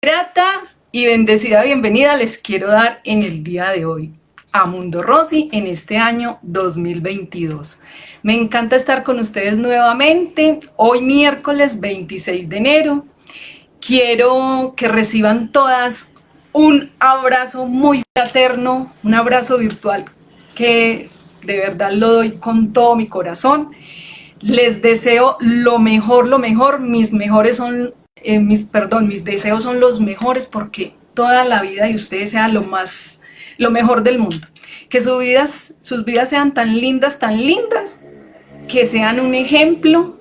Grata y bendecida bienvenida les quiero dar en el día de hoy a Mundo Rosy en este año 2022. Me encanta estar con ustedes nuevamente, hoy miércoles 26 de enero. Quiero que reciban todas un abrazo muy fraterno, un abrazo virtual que de verdad lo doy con todo mi corazón. Les deseo lo mejor, lo mejor, mis mejores son, eh, mis, perdón, mis deseos son los mejores porque toda la vida de ustedes sea lo más, lo mejor del mundo. Que sus vidas, sus vidas sean tan lindas, tan lindas, que sean un ejemplo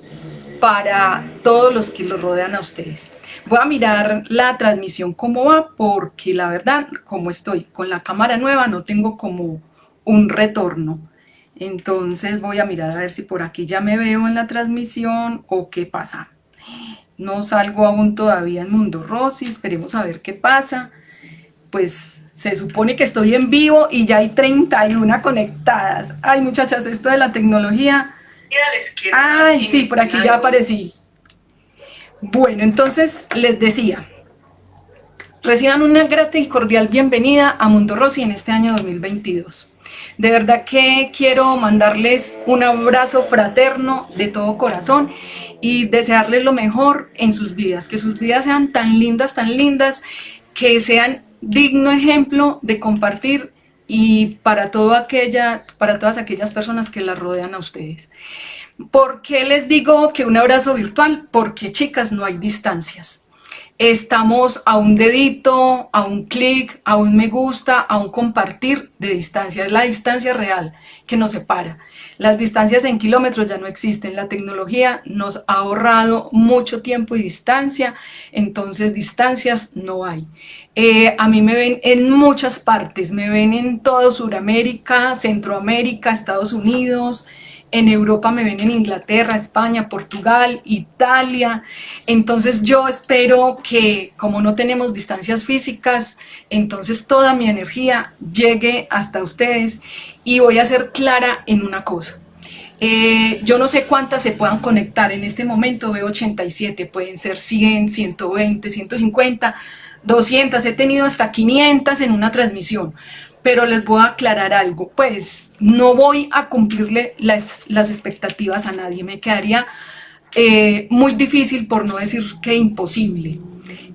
para todos los que los rodean a ustedes. Voy a mirar la transmisión cómo va, porque la verdad, como estoy con la cámara nueva, no tengo como un retorno. Entonces voy a mirar a ver si por aquí ya me veo en la transmisión o qué pasa. No salgo aún todavía en Mundo Rosy, esperemos a ver qué pasa. Pues se supone que estoy en vivo y ya hay 31 conectadas. Ay muchachas, esto de la tecnología... Ay, sí, por aquí ya aparecí. Bueno, entonces les decía, reciban una grata y cordial bienvenida a Mundo Rosy en este año 2022. De verdad que quiero mandarles un abrazo fraterno de todo corazón y desearles lo mejor en sus vidas, que sus vidas sean tan lindas, tan lindas, que sean digno ejemplo de compartir y para, todo aquella, para todas aquellas personas que las rodean a ustedes. ¿Por qué les digo que un abrazo virtual? Porque chicas, no hay distancias estamos a un dedito, a un clic, a un me gusta, a un compartir de distancia. Es la distancia real que nos separa. Las distancias en kilómetros ya no existen. La tecnología nos ha ahorrado mucho tiempo y distancia, entonces distancias no hay. Eh, a mí me ven en muchas partes, me ven en todo Sudamérica, Centroamérica, Estados Unidos, en Europa me ven en Inglaterra, España, Portugal, Italia, entonces yo espero que como no tenemos distancias físicas, entonces toda mi energía llegue hasta ustedes. Y voy a ser clara en una cosa. Eh, yo no sé cuántas se puedan conectar, en este momento. Veo 87, pueden ser 100, 120, 150, 200, he tenido hasta 500 en una transmisión, pero les voy a aclarar algo, pues no voy a cumplirle las, expectativas a nadie, me quedaría eh, muy difícil por no decir que imposible.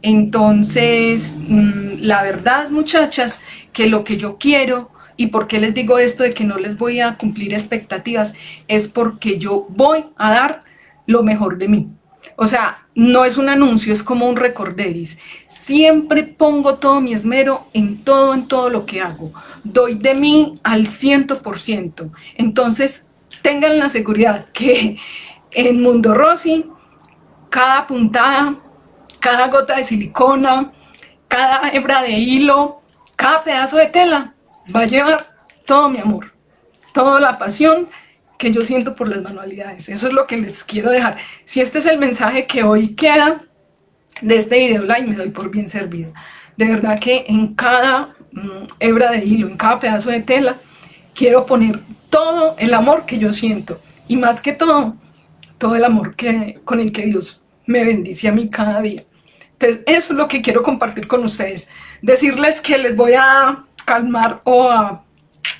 Entonces, mm, la verdad muchachas, que lo que yo quiero y por qué les digo esto de que no les voy a cumplir expectativas, es porque yo voy a dar lo mejor de mí. O sea, no es un anuncio, es como un recorderis. Siempre pongo todo mi esmero en todo, en todo lo que hago. Doy de mí al ciento por ciento. Entonces, tengan la seguridad que en Mundo Rosy, cada puntada, cada gota de silicona, cada hebra de hilo, cada pedazo de tela va a llevar todo mi amor, toda la pasión que yo siento por las manualidades. Eso es lo que les quiero dejar. Si este es el mensaje que hoy queda de este video live, me doy por bien servido. De verdad que en cada mm, hebra de hilo, en cada pedazo de tela, quiero poner todo el amor que yo siento. Y más que todo, todo el amor que, con el que Dios me bendice a mí cada día. Entonces, eso es lo que quiero compartir con ustedes. Decirles que les voy a calmar o a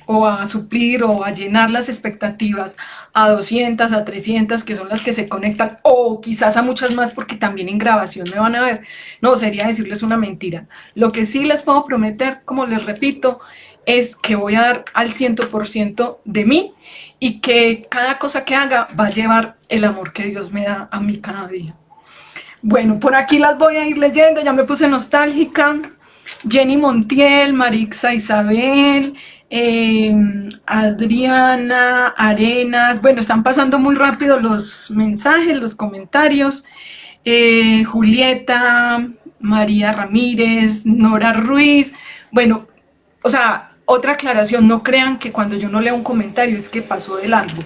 o a suplir o a llenar las expectativas a 200, a 300, que son las que se conectan, o quizás a muchas más porque también en grabación me van a ver. No, sería decirles una mentira. Lo que sí les puedo prometer, como les repito, es que voy a dar al 100% de mí y que cada cosa que haga va a llevar el amor que Dios me da a mí cada día. Bueno, por aquí las voy a ir leyendo, ya me puse nostálgica. Jenny Montiel, Marixa Isabel, Em, Adriana, Arenas, bueno, están pasando muy rápido los mensajes, los comentarios, eh, Julieta, María Ramírez, Nora Ruiz, bueno, o sea, otra aclaración, no crean que cuando yo no leo un comentario es que pasó de largo.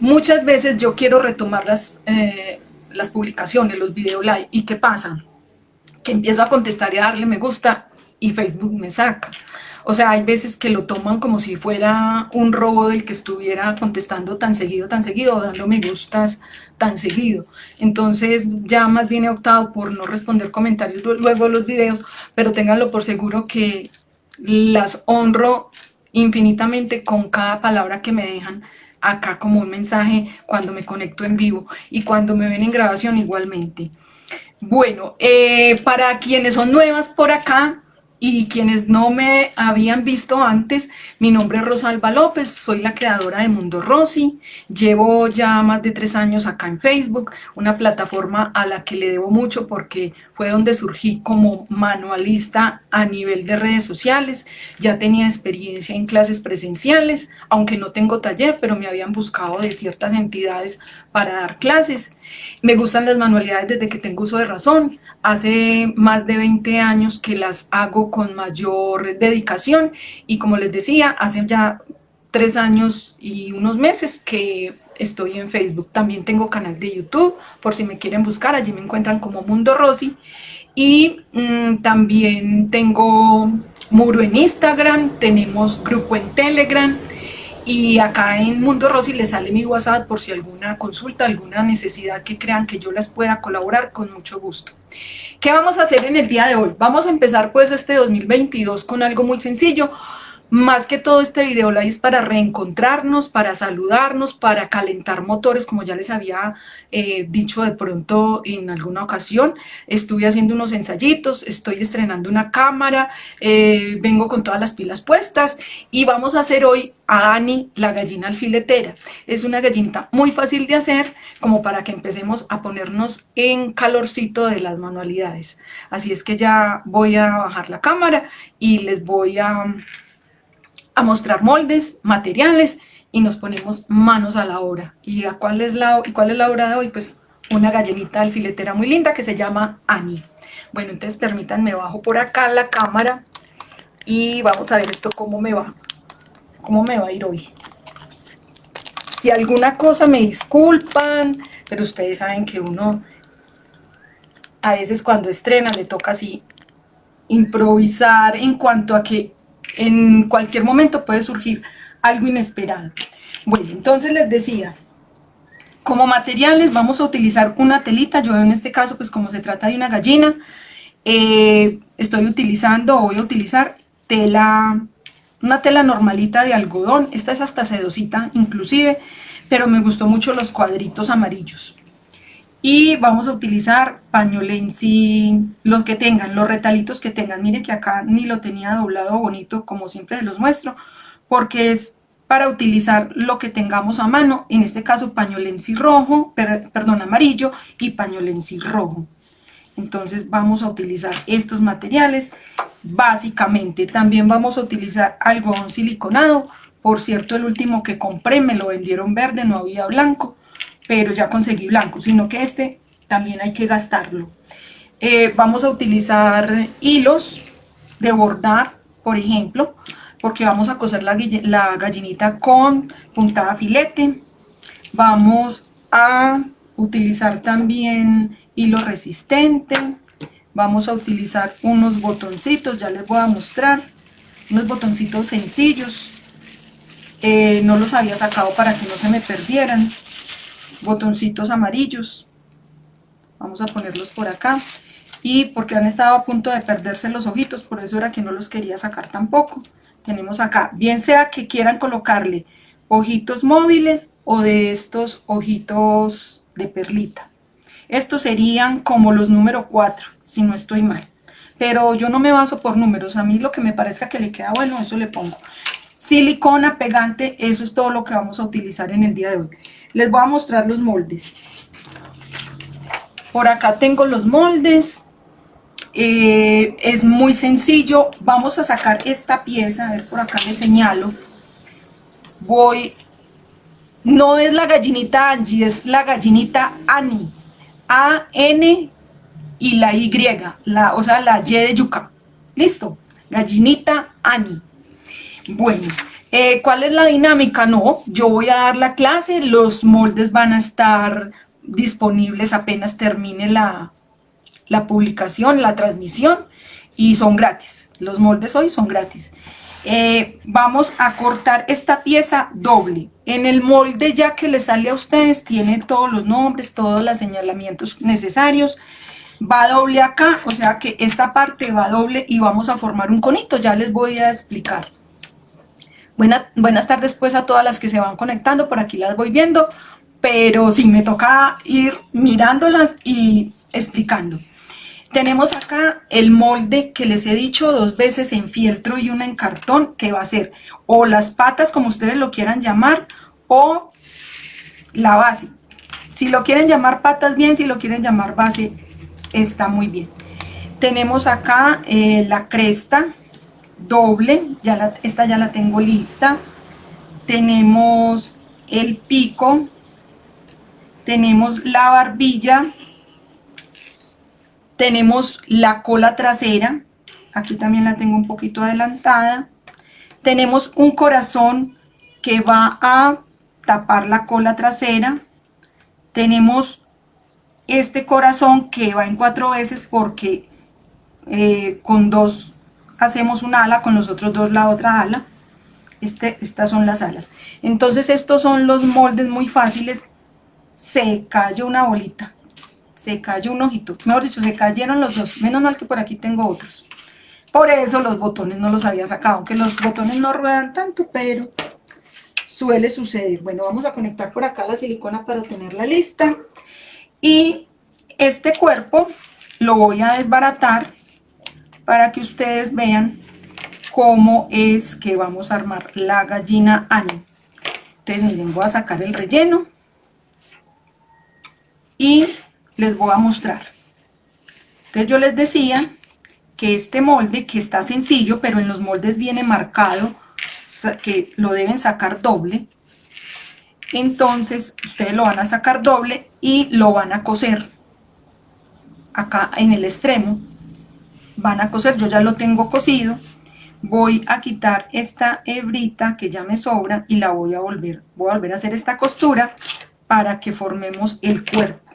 Muchas veces yo quiero retomar las, eh, las publicaciones, los video live, ¿y qué pasa? Que empiezo a contestar y a darle me gusta y Facebook me saca. O sea, hay veces que lo toman como si fuera un robo del que estuviera contestando tan seguido, tan seguido, o dando me gustas tan seguido. Entonces ya más bien he optado por no responder comentarios luego de los videos, pero ténganlo por seguro que las honro infinitamente con cada palabra que me dejan acá como un mensaje cuando me conecto en vivo y cuando me ven en grabación igualmente. Bueno, eh, para quienes son nuevas por acá, y quienes no me habían visto antes, mi nombre es Rosalba López, soy la creadora de Mundo Rosy, llevo ya más de tres años acá en Facebook, una plataforma a la que le debo mucho porque fue donde surgí como manualista a nivel de redes sociales, ya tenía experiencia en clases presenciales, aunque no tengo taller, pero me habían buscado de ciertas entidades para dar clases. Me gustan las manualidades desde que tengo uso de razón, hace más de 20 años que las hago con mayor dedicación y como les decía, hace ya tres años y unos meses que estoy en Facebook. También tengo canal de YouTube, por si me quieren buscar, allí me encuentran como Mundo Rosy. Y mm, también tengo muro en Instagram, tenemos grupo en Telegram, y acá en Mundo Rosy les sale mi WhatsApp por si alguna consulta, alguna necesidad que crean que yo les pueda colaborar, con mucho gusto. ¿Qué vamos a hacer en el día de hoy? Vamos a empezar pues este 2022 con algo muy sencillo. Más que todo este video es para reencontrarnos, para saludarnos, para calentar motores, como ya les había eh, dicho de pronto en alguna ocasión. Estuve haciendo unos ensayitos, estoy estrenando una cámara, eh, vengo con todas las pilas puestas y vamos a hacer hoy a Ani la gallina alfiletera. Es una gallinita muy fácil de hacer como para que empecemos a ponernos en calorcito de las manualidades. Así es que ya voy a bajar la cámara y les voy a a mostrar moldes, materiales y nos ponemos manos a la obra. ¿Y a cuál es la, cuál es la obra de hoy? Pues una gallinita alfiletera muy linda que se llama Annie. Bueno, entonces permítanme bajo por acá la cámara y vamos a ver esto cómo me va, cómo me va a ir hoy. Si alguna cosa me disculpan, pero ustedes saben que uno a veces cuando estrena le toca así improvisar en cuanto a que en cualquier momento puede surgir algo inesperado. Bueno, entonces les decía, como materiales vamos a utilizar una telita, yo en este caso pues como se trata de una gallina, eh, estoy utilizando o voy a utilizar tela, una tela normalita de algodón, esta es hasta sedosita inclusive, pero me gustó mucho los cuadritos amarillos y vamos a utilizar pañolensi, los que tengan, los retalitos que tengan, mire que acá ni lo tenía doblado bonito como siempre los muestro, porque es para utilizar lo que tengamos a mano, en este caso pañolensi rojo, perdón, amarillo y pañolensi rojo. Entonces vamos a utilizar estos materiales, básicamente también vamos a utilizar algodón siliconado, por cierto el último que compré me lo vendieron verde, no había blanco, pero ya conseguí blanco, sino que este también hay que gastarlo. Eh, vamos a utilizar hilos de bordar, por ejemplo, porque vamos a coser la, gallinita con puntada filete. Vamos a utilizar también hilo resistente. Vamos a utilizar unos botoncitos, ya les voy a mostrar. Unos botoncitos sencillos. Eh, no los había sacado para que no se me perdieran botoncitos amarillos. Vamos a ponerlos por acá. Y porque han estado a punto de perderse los ojitos por eso era que no los quería sacar tampoco. Tenemos acá, bien sea que quieran colocarle ojitos móviles o de estos ojitos de perlita. Estos serían como los número 4 si no estoy mal. Pero yo no me baso por números, a mí lo que me parezca que le queda bueno, eso le pongo. Silicona, pegante, eso es todo lo que vamos a utilizar en el día de hoy. Les voy a mostrar los moldes. Por acá tengo los moldes. Eh, es muy sencillo. Vamos a sacar esta pieza. A ver, por acá le señalo. Voy... No es la gallinita Angie, es la gallinita Ani. A-N y la Y, la, o sea, la Y de yuca. ¿Listo? Gallinita Ani. Bueno, eh, ¿cuál es la dinámica? No, yo voy a dar la clase, los moldes van a estar disponibles apenas termine la, la publicación, la transmisión y son gratis. Los moldes hoy son gratis. Eh, vamos a cortar esta pieza doble. En el molde ya que le sale a ustedes tiene todos los nombres, todos los señalamientos necesarios. Va doble acá, o sea que esta parte va doble y vamos a formar un conito, ya les voy a explicar. Buenas tardes pues a todas las que se van conectando, por aquí las voy viendo, pero sí me toca ir mirándolas y explicando. Tenemos acá el molde que les he dicho dos veces en fieltro y una en cartón, que va a ser o las patas, como ustedes lo quieran llamar, o la base. Si lo quieren llamar patas bien, si lo quieren llamar base, está muy bien. Tenemos acá eh, la cresta doble, ya esta ya la tengo lista. Tenemos el pico, tenemos la barbilla, tenemos la cola trasera, aquí también la tengo un poquito adelantada. Tenemos un corazón que va a tapar la cola trasera. Tenemos este corazón que va en cuatro veces porque eh, con dos hacemos una ala, con los otros dos la otra ala. Este, estas son las alas. Entonces estos son los moldes muy fáciles. Se cayó una bolita se cayó un ojito, mejor dicho, se cayeron los dos, menos mal que por aquí tengo otros. Por eso los botones no los había sacado, aunque los botones no ruedan tanto, pero suele suceder. Bueno, vamos a conectar por acá la silicona para tenerla lista. Y este cuerpo lo voy a desbaratar para que ustedes vean cómo es que vamos a armar la gallina Ani. Entonces miren, voy a sacar el relleno y les voy a mostrar. Entonces yo les decía que este molde, que está sencillo, pero en los moldes viene marcado que lo deben sacar doble. Entonces ustedes lo van a sacar doble y lo van a coser acá en el extremo. Van a coser, yo ya lo tengo cosido. Voy a quitar esta hebrita que ya me sobra y la voy a volver, voy a volver a hacer esta costura para que formemos el cuerpo.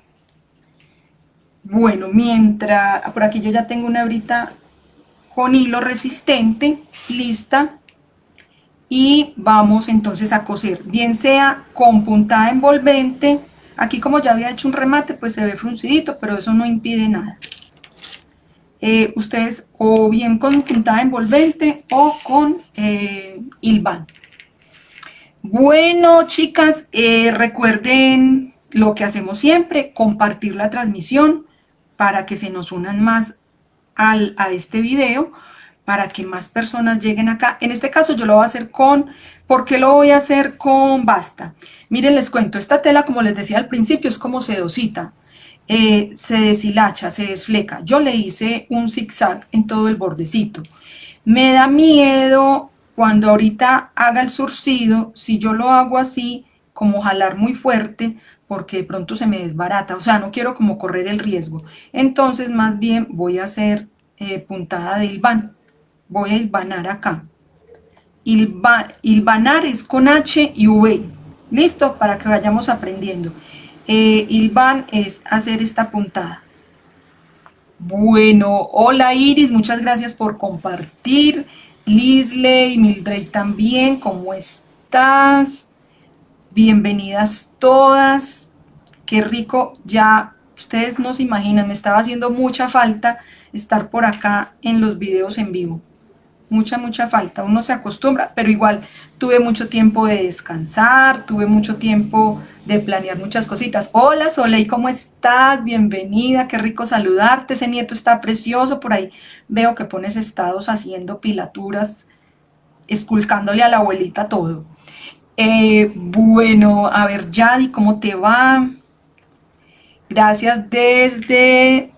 Bueno, mientras, por aquí yo ya tengo una hebrita con hilo resistente, lista, y vamos entonces a coser, bien sea con puntada envolvente, aquí como ya había hecho un remate, pues se ve fruncidito, pero eso no impide nada. Eh, ustedes o bien con puntada envolvente o con eh. Bueno, chicas, eh, recuerden lo que hacemos siempre, compartir la transmisión, para que se nos unan más al, a este video, para que más personas lleguen acá. En este caso yo lo voy a hacer con, ¿por qué lo voy a hacer con basta? Miren, les cuento, esta tela, como les decía al principio, es como sedosita. Eh, se deshilacha, se desfleca. Yo le hice un zigzag en todo el bordecito. Me da miedo cuando ahorita haga el surcido, si yo lo hago así, como jalar muy fuerte, porque de pronto se me desbarata, o sea, no quiero como correr el riesgo. Entonces, más bien voy a hacer eh, puntada de hilvan. Voy a hilvanar acá. hilvanar es con H y V. ¿Listo? Para que vayamos aprendiendo. Eh, hilvan es hacer esta puntada. Bueno, hola Iris, muchas gracias por compartir. Lisley, Mildred también, ¿cómo estás? Bienvenidas todas. Qué rico. Ya ustedes no se imaginan, me estaba haciendo mucha falta estar por acá en los videos en vivo. Mucha, mucha falta. Uno se acostumbra, pero igual tuve mucho tiempo de descansar, tuve mucho tiempo de planear muchas cositas. Hola Soleil, ¿cómo estás? Bienvenida, qué rico saludarte. Ese nieto está precioso. Por ahí veo que pones estados haciendo pilaturas, esculcándole a la abuelita todo. Eh, bueno, a ver, Yadi, ¿cómo te va? Gracias desde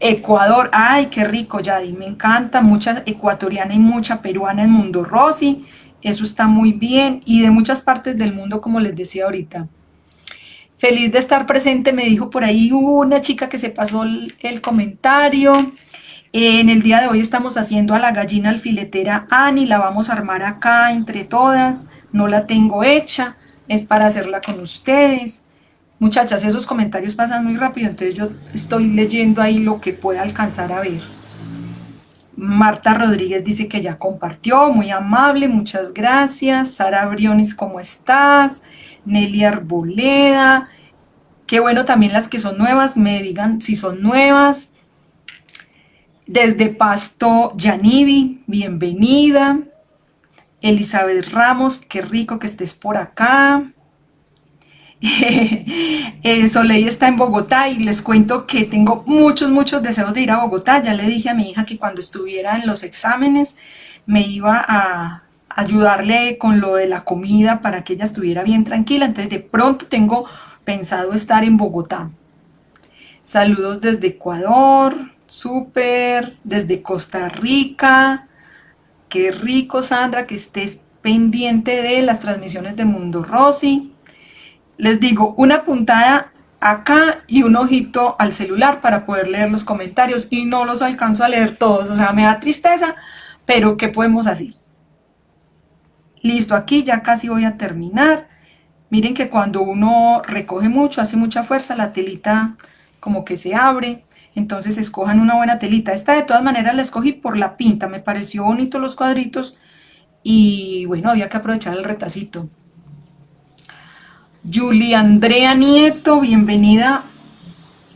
Ecuador. Ay, qué rico, Yadi, me encanta. Mucha ecuatoriana y mucha peruana en Mundo Rosy. Eso está muy bien. Y de muchas partes del mundo, como les decía ahorita. Feliz de estar presente, me dijo por ahí una chica que se pasó el, el comentario. En el día de hoy estamos haciendo a la gallina alfiletera Ani, la vamos a armar acá entre todas no la tengo hecha, es para hacerla con ustedes. Muchachas, esos comentarios pasan muy rápido, entonces yo estoy leyendo ahí lo que pueda alcanzar a ver. Marta Rodríguez dice que ya compartió, muy amable, muchas gracias. Sara Briones, ¿cómo estás? Nelly Arboleda, qué bueno también las que son nuevas, me digan si son nuevas. Desde Pasto Yanibi, bienvenida. Elizabeth Ramos, qué rico que estés por acá. eh, Soleil está en Bogotá y les cuento que tengo muchos, muchos deseos de ir a Bogotá. Ya le dije a mi hija que cuando estuviera en los exámenes me iba a ayudarle con lo de la comida para que ella estuviera bien tranquila. Entonces de pronto tengo pensado estar en Bogotá. Saludos desde Ecuador, súper, desde Costa Rica. Qué rico, Sandra, que estés pendiente de las transmisiones de Mundo Rosy les digo, una puntada acá y un ojito al celular para poder leer los comentarios y no los alcanzo a leer todos, o sea, me da tristeza, pero ¿qué podemos hacer? Listo, aquí ya casi voy a terminar. Miren que cuando uno recoge mucho, hace mucha fuerza, la telita como que se abre. Entonces escojan una buena telita. Esta de todas maneras la escogí por la pinta, me pareció bonito los cuadritos y bueno, había que aprovechar el retacito. Julia Andrea Nieto, bienvenida.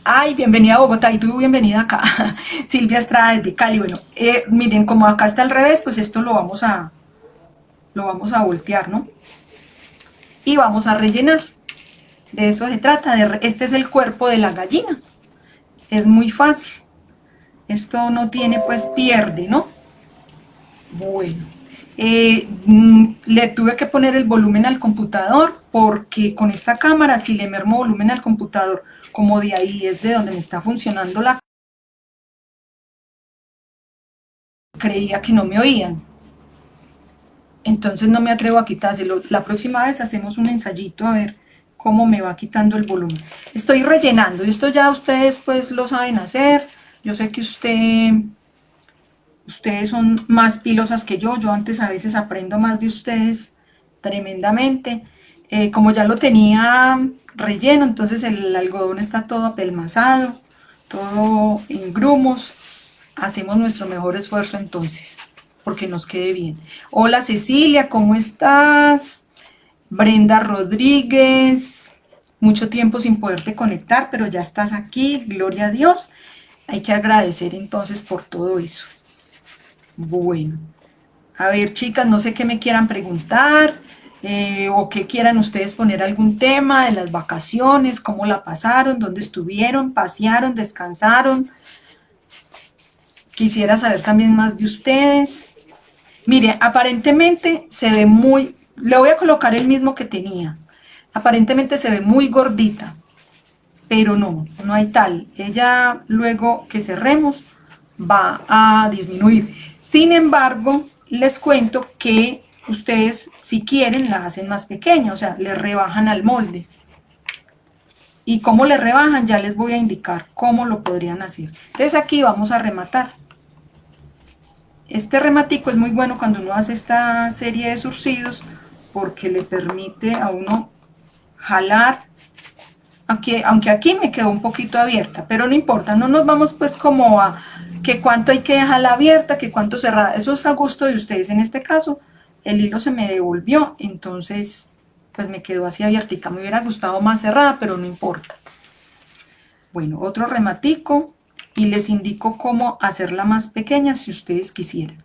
Ay, bienvenida a Bogotá y tú bienvenida acá. Silvia Estrada de Cali. Bueno, eh, miren, como acá está al revés, pues esto lo vamos a, lo vamos a voltear, ¿no? Y vamos a rellenar. De eso se trata. De, este es el cuerpo de la gallina. Es muy fácil. Esto no tiene, pues pierde, ¿no? Bueno. Eh, mm, le tuve que poner el volumen al computador porque con esta cámara si le mermo volumen al computador como de ahí es de donde me está funcionando la creía que no me oían. Entonces no me atrevo a quitárselo. La próxima vez hacemos un ensayito a ver cómo me va quitando el volumen. Estoy rellenando. Esto ya ustedes pues lo saben hacer. Yo sé que usted ustedes son más pilosas que yo, yo antes a veces aprendo más de ustedes tremendamente. Eh, como ya lo tenía relleno, entonces el algodón está todo apelmazado, todo en grumos. Hacemos nuestro mejor esfuerzo entonces, porque nos quede bien. Hola Cecilia, ¿cómo estás? Brenda Rodríguez, mucho tiempo sin poderte conectar, pero ya estás aquí, gloria a Dios. Hay que agradecer entonces por todo eso. Bueno, a ver chicas, no sé qué me quieran preguntar eh, o que quieran ustedes poner algún tema de las vacaciones, cómo la pasaron, dónde estuvieron, pasearon, descansaron. Quisiera saber también más de ustedes. Mire, aparentemente se ve muy, le voy a colocar el mismo que tenía. Aparentemente se ve muy gordita, pero no, no hay tal. Ella luego que cerremos va a disminuir. Sin embargo, les cuento que ustedes, si quieren, la hacen más pequeña, o sea, le rebajan al molde. Y cómo le rebajan, ya les voy a indicar cómo lo podrían hacer. Entonces aquí vamos a rematar. Este rematico es muy bueno cuando uno hace esta serie de surcidos porque le permite a uno jalar, aquí, aunque aquí me quedó un poquito abierta, pero no importa, no nos vamos pues como a, que cuánto hay que dejarla abierta, que cuánto cerrada, eso es a gusto de ustedes. En este caso, el hilo se me devolvió, entonces pues me quedó así abiertica. Me hubiera gustado más cerrada, pero no importa. Bueno, otro rematico y les indico cómo hacerla más pequeña si ustedes quisieran.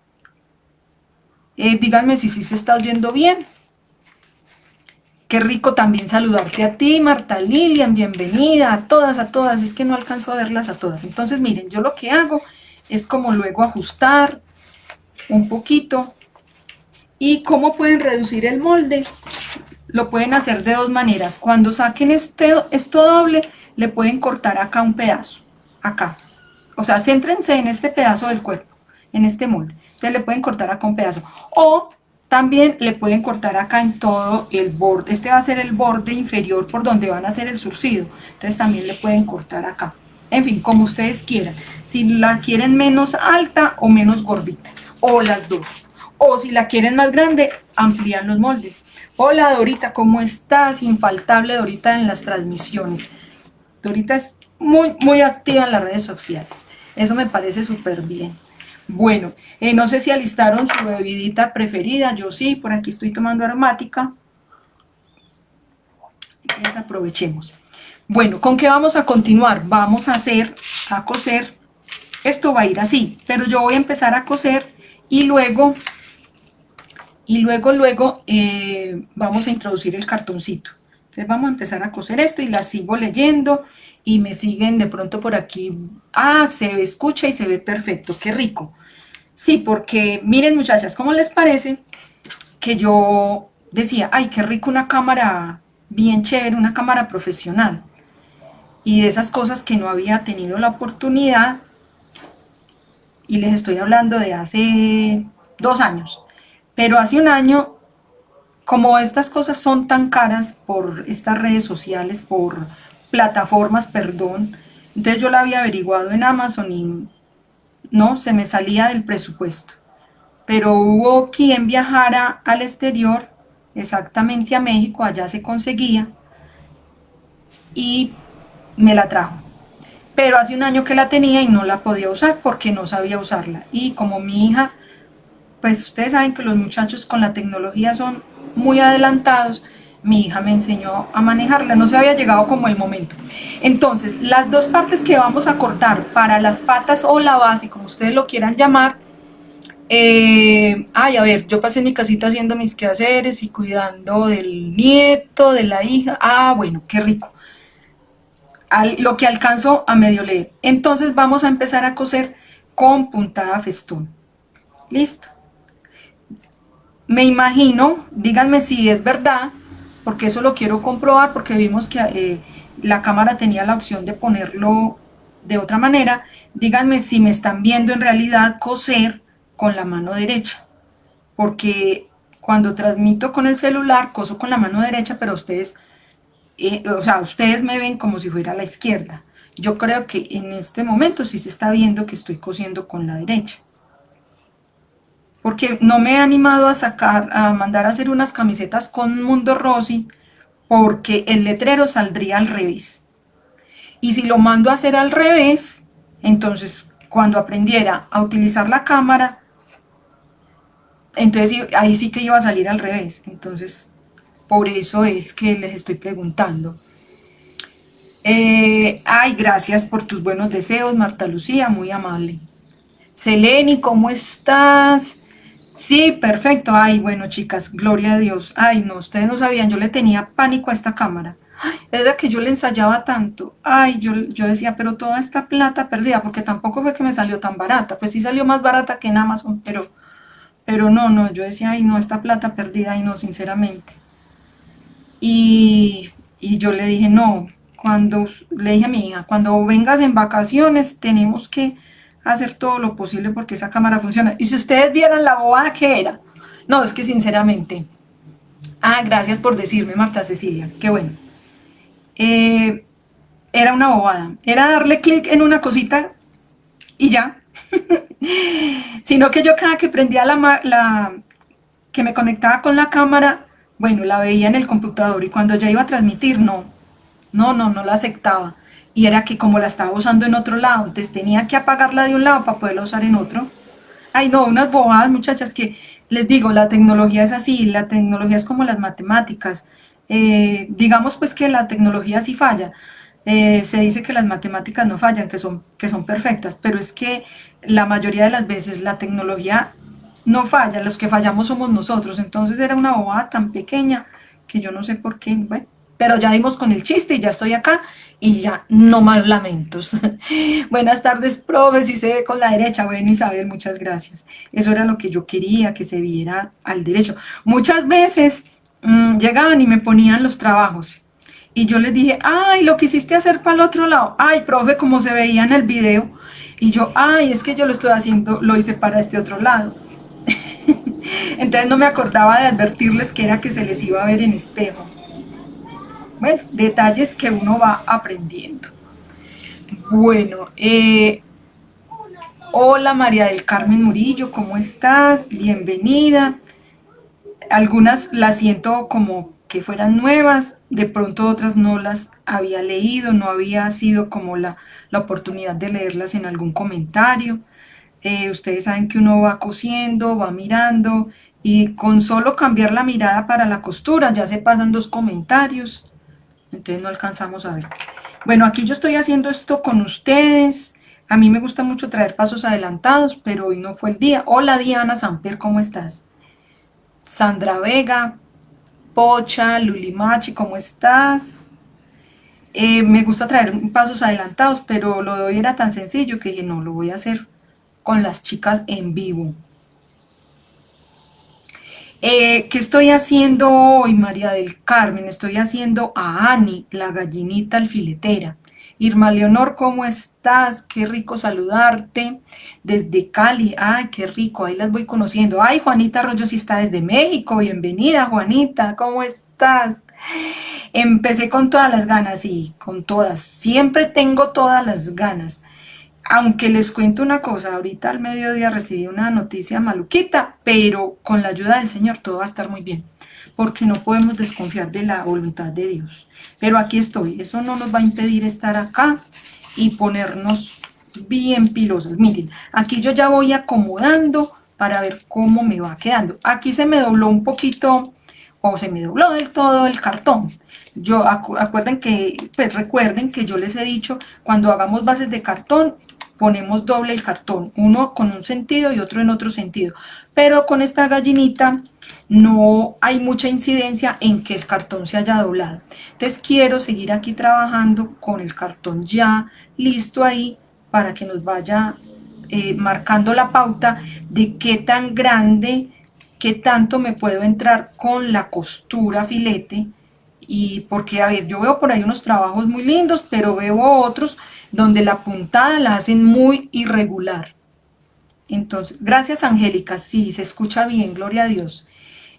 Eh, díganme si sí se está oyendo bien. Qué rico también saludarte a ti, Marta Lilian, bienvenida, a todas, a todas, es que no alcanzo a verlas a todas. Entonces, miren, yo lo que hago es como luego ajustar un poquito. ¿Y cómo pueden reducir el molde? Lo pueden hacer de dos maneras. Cuando saquen este, esto doble, le pueden cortar acá un pedazo, acá. O sea, céntrense en este pedazo del cuerpo, en este molde. Entonces le pueden cortar acá un pedazo. O también le pueden cortar acá en todo el borde. Este va a ser el borde inferior por donde van a hacer el surcido. Entonces también le pueden cortar acá en fin, como ustedes quieran. Si la quieren menos alta o menos gordita, o las dos. O si la quieren más grande, amplían los moldes. Hola Dorita, ¿cómo estás? Infaltable Dorita en las transmisiones. Dorita es muy, muy activa en las redes sociales. Eso me parece súper bien. Bueno, eh, no sé si alistaron su bebidita preferida, yo sí, por aquí estoy tomando aromática. Entonces aprovechemos. Bueno, ¿con qué vamos a continuar? Vamos a hacer, a coser, esto va a ir así, pero yo voy a empezar a coser y luego, y luego, luego eh, vamos a introducir el cartoncito. Entonces vamos a empezar a coser esto y la sigo leyendo y me siguen de pronto por aquí. Ah, se escucha y se ve perfecto, qué rico. Sí, porque miren muchachas, ¿cómo les parece que yo decía, ay, qué rico una cámara bien chévere, una cámara profesional? Y de esas cosas que no había tenido la oportunidad, y les estoy hablando de hace dos años, pero hace un año, como estas cosas son tan caras por estas redes sociales, por plataformas, perdón, entonces yo la había averiguado en Amazon y no, se me salía del presupuesto. Pero hubo quien viajara al exterior, exactamente a México, allá se conseguía, y me la trajo. Pero hace un año que la tenía y no la podía usar porque no sabía usarla. Y como mi hija, pues ustedes saben que los muchachos con la tecnología son muy adelantados, mi hija me enseñó a manejarla, no se había llegado como el momento. Entonces, las dos partes que vamos a cortar para las patas o la base, como ustedes lo quieran llamar, eh, ay, a ver, yo pasé en mi casita haciendo mis quehaceres y cuidando del nieto, de la hija, ah, bueno, qué rico. Lo que alcanzo a medio leer. Entonces vamos a empezar a coser con puntada festón. Listo. Me imagino, díganme si es verdad, porque eso lo quiero comprobar, porque vimos que eh, la cámara tenía la opción de ponerlo de otra manera. Díganme si me están viendo en realidad coser con la mano derecha, porque cuando transmito con el celular, coso con la mano derecha, pero ustedes, o sea, ustedes me ven como si fuera la izquierda. Yo creo que en este momento sí se está viendo que estoy cosiendo con la derecha porque no me he animado a sacar, a mandar a hacer unas camisetas con Mundo Rosy, porque el letrero saldría al revés. Y si lo mando a hacer al revés, entonces cuando aprendiera a utilizar la cámara, entonces ahí sí que iba a salir al revés. Entonces, por eso es que les estoy preguntando. Eh, ay, gracias por tus buenos deseos, Marta Lucía, muy amable. Seleni, ¿cómo estás? Sí, perfecto. Ay, bueno, chicas, gloria a Dios. Ay, no, ustedes no sabían, yo le tenía pánico a esta cámara. Es de que yo le ensayaba tanto. Ay, yo, yo decía, pero toda esta plata perdida, porque tampoco fue que me salió tan barata. Pues sí salió más barata que en Amazon, pero, pero no, no, yo decía, ay, no, esta plata perdida, ay, no, sinceramente. Y, yo le dije, no, cuando, le dije a mi hija, cuando vengas en vacaciones tenemos que hacer todo lo posible porque esa cámara funcione. Y si ustedes vieran la bobada que era, no, es que sinceramente, ah, gracias por decirme, Marta Cecilia, qué bueno. Eh, era una bobada, era darle clic en una cosita y ya. Sino que yo cada que prendía la, que me conectaba con la cámara, bueno, la veía en el computador y cuando ya iba a transmitir, no, no, no, no la aceptaba y era que como la estaba usando en otro lado, entonces tenía que apagarla de un lado para poderla usar en otro. Ay, no, unas bobadas, muchachas, que les digo, la tecnología es así, la tecnología es como las matemáticas. Eh, digamos pues que la tecnología sí falla. Eh, se dice que las matemáticas no fallan, que son, que son perfectas, pero es que la mayoría de las veces la tecnología no falla, los que fallamos somos nosotros. Entonces era una bobada tan pequeña que yo no sé por qué, bueno, pero ya dimos con el chiste y ya estoy acá y ya no más lamentos. Buenas tardes, profe, si se ve con la derecha. Bueno, Isabel, muchas gracias. Eso era lo que yo quería, que se viera al derecho. Muchas veces mm, llegaban y me ponían los trabajos. Y yo les dije, ay, lo quisiste hacer para el otro lado. Ay, profe, como se veía en el video. Y yo, ay, es que yo lo estoy haciendo, lo hice para este otro lado. Entonces no me acordaba de advertirles que era que se les iba a ver en espejo. Bueno, detalles que uno va aprendiendo. Bueno, eh, hola María del Carmen Murillo, ¿cómo estás? Bienvenida. Algunas las siento como que fueran nuevas, de pronto otras no las había leído, no había sido como la, la oportunidad de leerlas en algún comentario. Eh, ustedes saben que uno va cosiendo, va mirando y con solo cambiar la mirada para la costura ya se pasan dos comentarios. Entonces no alcanzamos a ver. Bueno, aquí yo estoy haciendo esto con ustedes. A mí me gusta mucho traer pasos adelantados, pero hoy no fue el día. Hola Diana Samper, ¿cómo estás? Sandra Vega, Pocha, Lulimachi, ¿cómo estás? Eh, me gusta traer pasos adelantados, pero lo de hoy era tan sencillo que dije, no, lo voy a hacer con las chicas en vivo. Eh, ¿Qué estoy haciendo hoy, María del Carmen? Estoy haciendo a Ani, la gallinita alfiletera. Irma Leonor, ¿cómo estás? Qué rico saludarte desde Cali. Ay, qué rico, ahí las voy conociendo. Ay, Juanita Arroyo sí está desde México. Bienvenida, Juanita, ¿cómo estás? Empecé con todas las ganas, y con todas. Siempre tengo todas las ganas. Aunque les cuento una cosa, ahorita al mediodía recibí una noticia maluquita, pero con la ayuda del Señor todo va a estar muy bien porque no podemos desconfiar de la voluntad de Dios. Pero aquí estoy, eso no nos va a impedir estar acá y ponernos bien pilosas. Miren, aquí yo ya voy acomodando para ver cómo me va quedando. Aquí se me dobló un poquito, o se me dobló del todo el cartón. Yo, acuerden que, pues recuerden que yo les he dicho, cuando hagamos bases de cartón, ponemos doble el cartón, uno con un sentido y otro en otro sentido. Pero con esta gallinita no hay mucha incidencia en que el cartón se haya doblado. Entonces quiero seguir aquí trabajando con el cartón ya listo ahí para que nos vaya eh, marcando la pauta de qué tan grande, qué tanto me puedo entrar con la costura filete y porque, a ver, yo veo por ahí unos trabajos muy lindos, pero veo otros donde la puntada la hacen muy irregular. Entonces, gracias Angélica, sí, se escucha bien, gloria a Dios.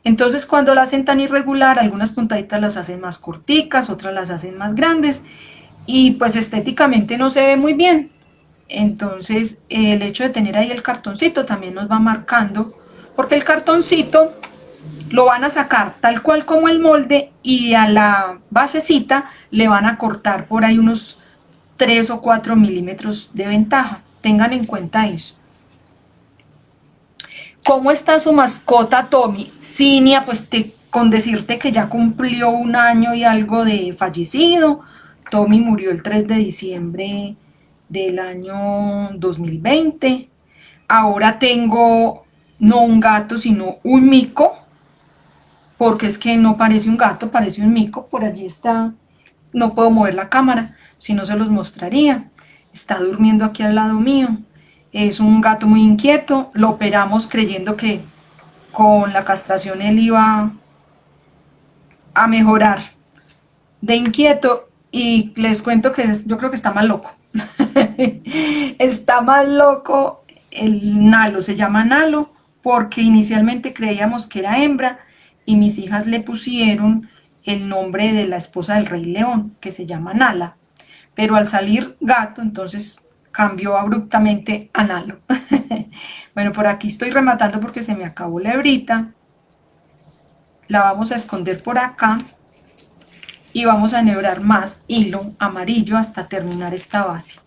Entonces, cuando la hacen tan irregular, algunas puntaditas las hacen más corticas, otras las hacen más grandes, y pues estéticamente no se ve muy bien. Entonces, el hecho de tener ahí el cartoncito también nos va marcando, porque el cartoncito lo van a sacar tal cual como el molde, y a la basecita le van a cortar por ahí unos 3 o 4 milímetros de ventaja. Tengan en cuenta eso. ¿Cómo está su mascota Tommy? Cinia, pues con decirte que ya cumplió un año y algo de fallecido. Tommy murió el 3 de diciembre del año 2020. Ahora tengo no un gato, sino un mico, porque es que no parece un gato, parece un mico. Por allí está, no puedo mover la cámara si no se los mostraría. Está durmiendo aquí al lado mío. Es un gato muy inquieto. Lo operamos creyendo que con la castración él iba a mejorar de inquieto y les cuento que yo creo que está más loco. está más loco el Nalo, se llama Nalo porque inicialmente creíamos que era hembra y mis hijas le pusieron el nombre de la esposa del rey león, que se llama Nala pero al salir gato, entonces cambió abruptamente a Nalo. bueno, por aquí estoy rematando porque se me acabó la hebrita. La vamos a esconder por acá y vamos a enhebrar más hilo amarillo hasta terminar esta base.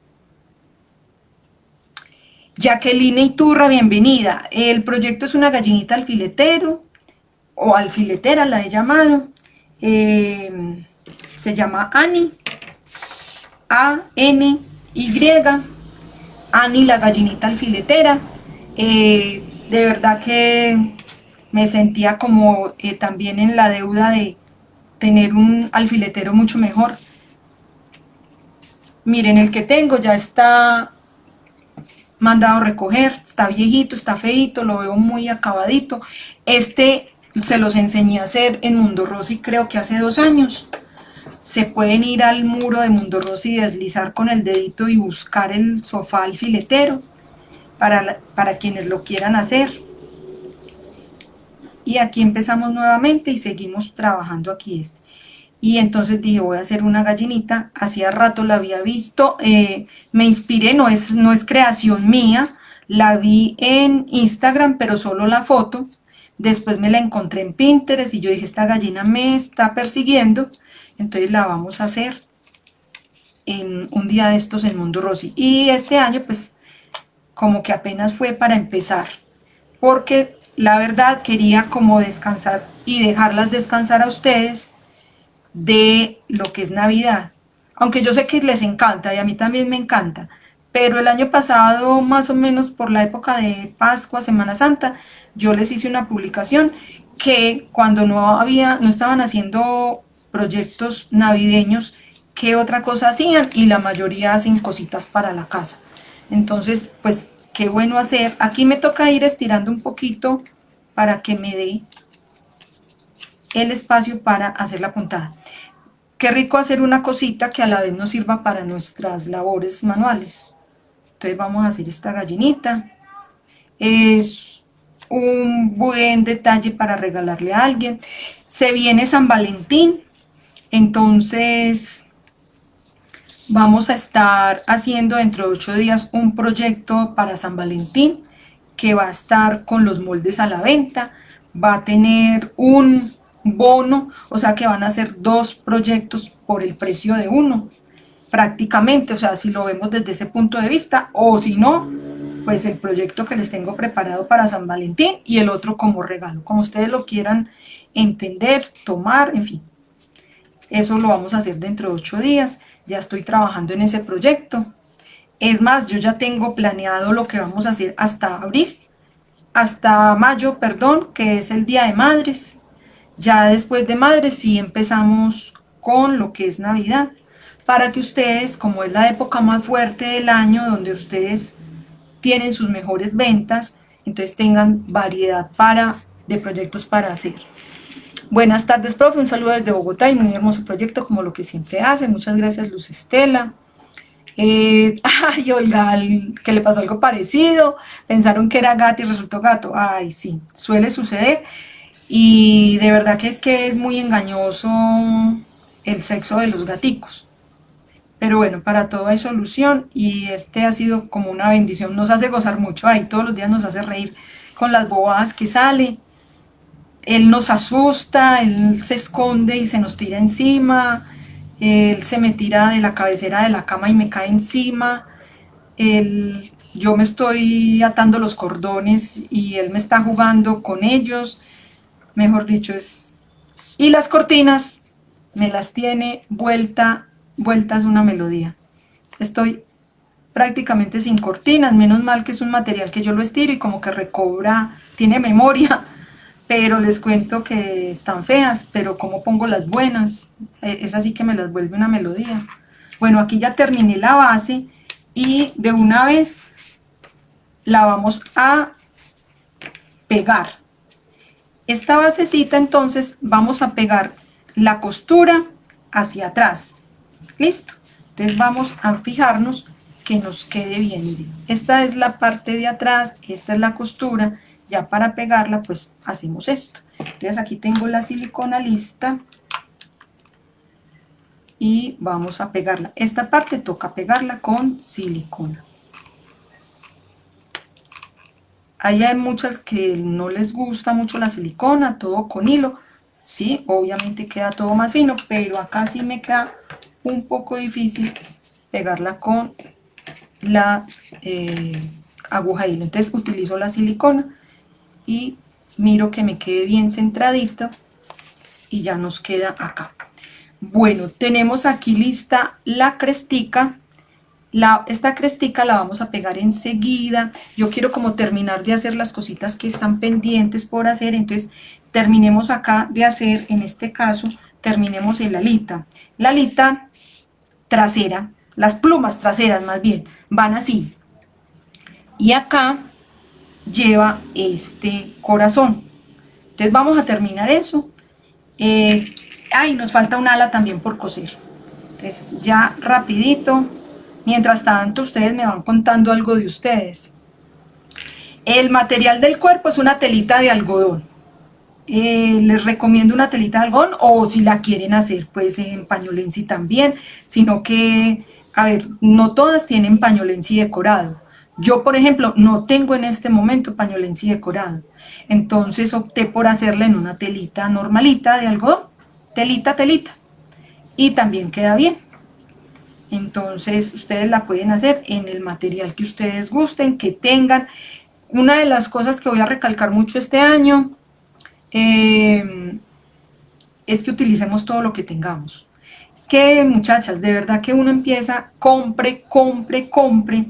Jacqueline Iturra, bienvenida. El proyecto es una gallinita alfiletero, o alfiletera la he llamado. Eh, se llama Annie a-N-Y, Ani la gallinita alfiletera. Eh, de verdad que me sentía como eh, también en la deuda de tener un alfiletero mucho mejor. Miren, el que tengo ya está mandado a recoger, está viejito, está feito, lo veo muy acabadito. Este se los enseñé a hacer en Mundo Rosy creo que hace dos años se pueden ir al muro de Mundo Rosy y deslizar con el dedito y buscar el sofá alfiletero para, para quienes lo quieran hacer. Y aquí empezamos nuevamente y seguimos trabajando aquí este. Y entonces dije, voy a hacer una gallinita, hacía rato la había visto, eh, me inspiré, no es, no es creación mía, la vi en Instagram, pero solo la foto, después me la encontré en Pinterest y yo dije, esta gallina me está persiguiendo, entonces la vamos a hacer en un día de estos en Mundo Rosy. Y este año pues como que apenas fue para empezar, porque la verdad quería como descansar y dejarlas descansar a ustedes de lo que es Navidad. Aunque yo sé que les encanta y a mí también me encanta, pero el año pasado, más o menos por la época de Pascua, Semana Santa, yo les hice una publicación que cuando no había, no estaban haciendo proyectos navideños, ¿qué otra cosa hacían? Y la mayoría hacen cositas para la casa. Entonces, pues, qué bueno hacer. Aquí me toca ir estirando un poquito para que me dé el espacio para hacer la puntada. Qué rico hacer una cosita que a la vez nos sirva para nuestras labores manuales. Entonces vamos a hacer esta gallinita. Es un buen detalle para regalarle a alguien. Se viene San Valentín, entonces vamos a estar haciendo dentro de ocho días un proyecto para San Valentín que va a estar con los moldes a la venta, va a tener un bono, o sea que van a ser dos proyectos por el precio de uno, prácticamente, o sea, si lo vemos desde ese punto de vista, o si no, pues el proyecto que les tengo preparado para San Valentín y el otro como regalo, como ustedes lo quieran entender, tomar, en fin. Eso lo vamos a hacer dentro de ocho días, ya estoy trabajando en ese proyecto. Es más, yo ya tengo planeado lo que vamos a hacer hasta abril, hasta mayo, perdón, que es el Día de Madres. Ya después de Madres sí empezamos con lo que es Navidad, para que ustedes, como es la época más fuerte del año, donde ustedes tienen sus mejores ventas, entonces tengan variedad para, de proyectos para hacer. Buenas tardes, profe, un saludo desde Bogotá y muy hermoso proyecto como lo que siempre hacen. Muchas gracias, Luz Estela. Eh, ay, Olga, que le pasó algo parecido, pensaron que era gato y resultó gato. Ay, sí, suele suceder y de verdad que es que es muy engañoso el sexo de los gaticos. Pero bueno, para todo hay solución y este ha sido como una bendición, nos hace gozar mucho, ahí todos los días nos hace reír con las bobadas que sale, él nos asusta, él se esconde y se nos tira encima, él se me tira de la cabecera de la cama y me cae encima, él, yo me estoy atando los cordones y él me está jugando con ellos, mejor dicho es... Y las cortinas me las tiene vuelta, vueltas una melodía. Estoy prácticamente sin cortinas, menos mal que es un material que yo lo estiro y como que recobra, tiene memoria, pero les cuento que están feas, pero como pongo las buenas, e, es así que me las vuelve una melodía. Bueno, aquí ya terminé la base y de una vez la vamos a pegar. Esta basecita entonces vamos a pegar la costura hacia atrás. ¿Listo? Entonces vamos a fijarnos que nos quede bien. Esta es la parte de atrás, esta es la costura. Ya para pegarla pues hacemos esto. Entonces aquí tengo la silicona lista. Y vamos a pegarla. Esta parte toca pegarla con silicona. Ahí hay muchas que no les gusta mucho la silicona, todo con hilo. Sí, obviamente queda todo más fino, pero acá sí me queda un poco difícil pegarla con la eh, aguja hilo. Entonces utilizo la silicona y miro que me quede bien centradito y ya nos queda acá. Bueno, tenemos aquí lista la crestica esta crestica la vamos a pegar enseguida. Yo quiero como terminar de hacer las cositas que están pendientes por hacer. Entonces terminemos acá de hacer, en este caso, terminemos el alita. La alita trasera, las plumas traseras más bien, van así. Y acá lleva este corazón. Entonces vamos a terminar eso. Eh, ay, nos falta un ala también por coser. Entonces ya rapidito Mientras tanto, ustedes me van contando algo de ustedes. El material del cuerpo es una telita de algodón. Eh, les recomiendo una telita de algodón o si la quieren hacer pues en pañolensi también, sino que, a ver, no todas tienen pañolensi decorado. Yo, por ejemplo, no tengo en este momento pañolensi decorado. Entonces opté por hacerla en una telita normalita de algodón. Telita, telita. Y también queda bien. Entonces ustedes la pueden hacer en el material que ustedes gusten, que tengan. Una de las cosas que voy a recalcar mucho este año eh, es que utilicemos todo lo que tengamos. Es que muchachas, de verdad que uno empieza, compre, compre, compre,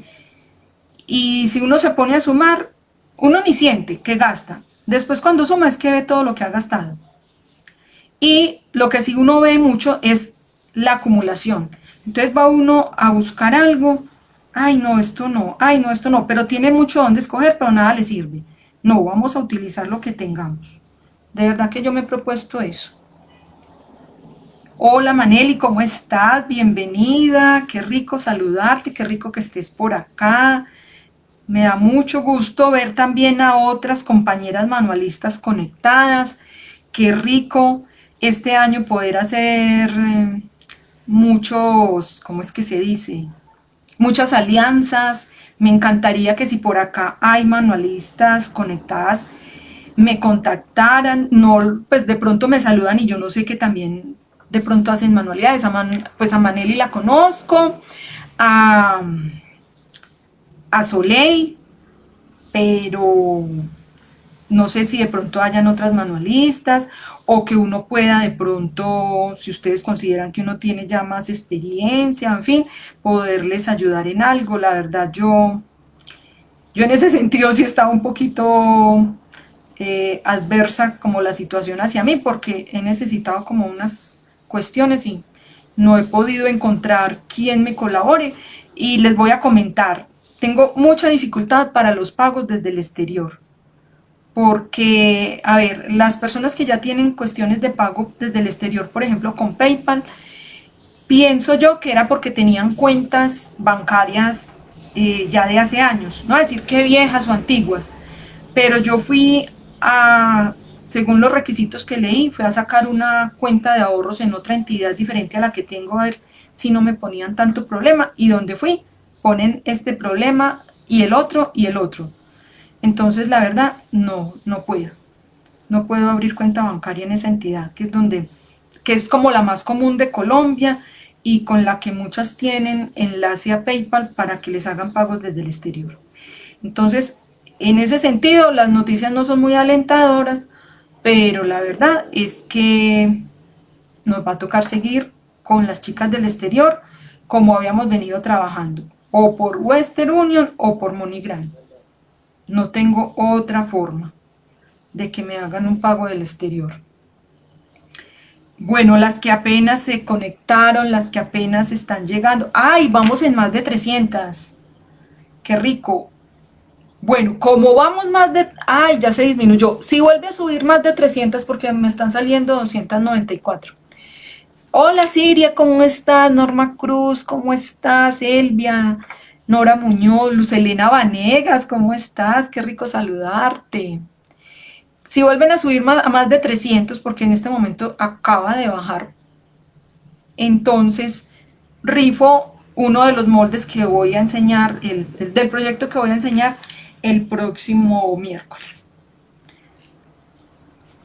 y si uno se pone a sumar, uno ni siente que gasta. Después cuando suma es que ve todo lo que ha gastado. Y lo que sí uno ve mucho es la acumulación. Entonces va uno a buscar algo, ay no, esto no, ay no, esto no, pero tiene mucho donde escoger, pero nada le sirve. No, vamos a utilizar lo que tengamos. De verdad que yo me he propuesto eso. Hola Maneli, ¿cómo estás? Bienvenida, qué rico saludarte, qué rico que estés por acá. Me da mucho gusto ver también a otras compañeras manualistas conectadas. Qué rico este año poder hacer eh, muchos, ¿cómo es que se dice? Muchas alianzas. Me encantaría que si por acá hay manualistas conectadas, me contactaran, no, pues de pronto me saludan y yo no sé que también de pronto hacen manualidades, pues a Maneli la conozco, a, a Soleil, pero no sé si de pronto hayan otras manualistas o que uno pueda de pronto, si ustedes consideran que uno tiene ya más experiencia, en fin, poderles ayudar en algo. La verdad, yo, yo en ese sentido sí estaba un poquito eh, adversa como la situación hacia mí, porque he necesitado como unas cuestiones y no he podido encontrar quien me colabore. Y les voy a comentar, tengo mucha dificultad para los pagos desde el exterior porque, a ver, las personas que ya tienen cuestiones de pago desde el exterior, por ejemplo, con PayPal, pienso yo que era porque tenían cuentas bancarias eh, ya de hace años, no decir que viejas o antiguas, pero yo fui a, según los requisitos que leí, fui a sacar una cuenta de ahorros en otra entidad diferente a la que tengo, a ver si no me ponían tanto problema, y donde fui, ponen este problema y el otro y el otro. Entonces, la verdad, no, no puedo. No puedo abrir cuenta bancaria en esa entidad, que es donde, que es como la más común de Colombia y con la que muchas tienen enlace a PayPal para que les hagan pagos desde el exterior. Entonces, en ese sentido, las noticias no son muy alentadoras, pero la verdad es que nos va a tocar seguir con las chicas del exterior como habíamos venido trabajando, o por Western Union o por MoneyGram. No tengo otra forma de que me hagan un pago del exterior. Bueno, las que apenas se conectaron, las que apenas están llegando. ¡Ay, vamos en más de 300! ¡Qué rico! Bueno, como vamos más de... ¡Ay, ya se disminuyó! Si vuelve a subir más de 300 porque me están saliendo 294. Hola Siria, ¿cómo estás? Norma Cruz, ¿cómo estás? Elvia, Nora Muñoz, Lucelena Vanegas, ¿cómo estás? Qué rico saludarte. Si vuelven a subir a más de 300, porque en este momento acaba de bajar, entonces rifo uno de los moldes que voy a enseñar, el, del proyecto que voy a enseñar el próximo miércoles.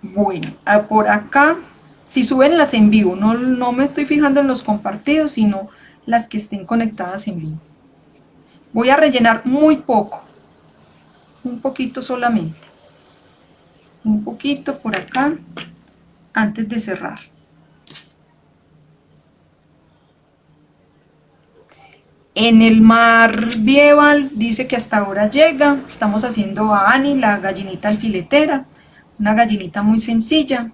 Bueno, por acá, si suben las en vivo, no, no me estoy fijando en los compartidos, sino las que estén conectadas en vivo. Voy a rellenar muy poco, un poquito solamente, un poquito por acá, antes de cerrar. En el mar Bieval dice que hasta ahora llega, estamos haciendo a Ani, la gallinita alfiletera, una gallinita muy sencilla.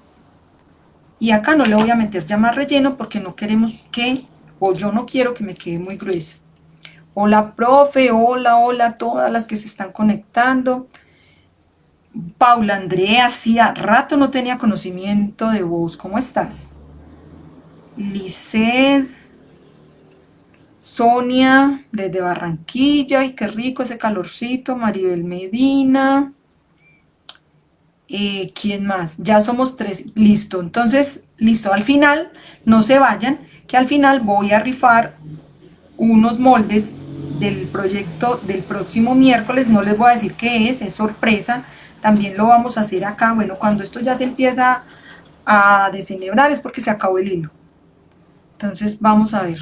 Y acá no le voy a meter ya más relleno porque no queremos que, o yo no quiero que me quede muy gruesa. Hola, profe, hola, hola a todas las que se están conectando. Paula Andrea, hacía rato no tenía conocimiento de vos. ¿Cómo estás? Lisset, Sonia, desde Barranquilla. Ay, qué rico ese calorcito. Maribel Medina. Eh, ¿Quién más? Ya somos tres. Listo. Entonces, listo. Al final, no se vayan, que al final voy a rifar unos moldes del proyecto del próximo miércoles, no les voy a decir qué es, es sorpresa, también lo vamos a hacer acá, bueno, cuando esto ya se empieza a desenhebrar es porque se acabó el hilo. Entonces vamos a ver.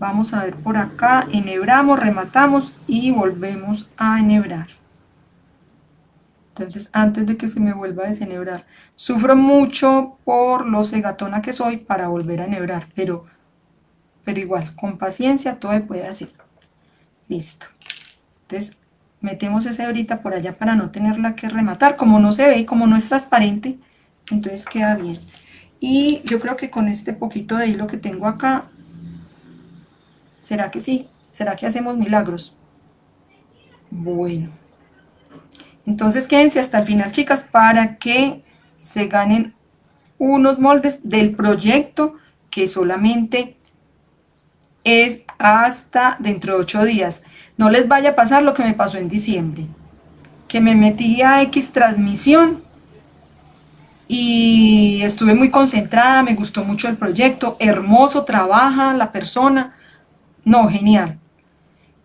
vamos a ver por acá, enhebramos, rematamos y volvemos a enhebrar. Entonces, antes de que se me vuelva a desenhebrar, sufro mucho por lo cegatona que soy para volver a enhebrar, pero, pero igual, con paciencia todo se puede hacer. Listo. Entonces, metemos esa hebrita por allá para no tenerla que rematar. Como no se ve y como no es transparente, entonces queda bien. Y yo creo que con este poquito de hilo que tengo acá, ¿será que sí? ¿Será que hacemos milagros? Bueno. Entonces quédense hasta el final, chicas, para que se ganen unos moldes del proyecto que solamente es hasta dentro de ocho días. No les vaya a pasar lo que me pasó en diciembre, que me metí a X transmisión y estuve muy concentrada, me gustó mucho el proyecto, hermoso, trabaja la persona, no, genial.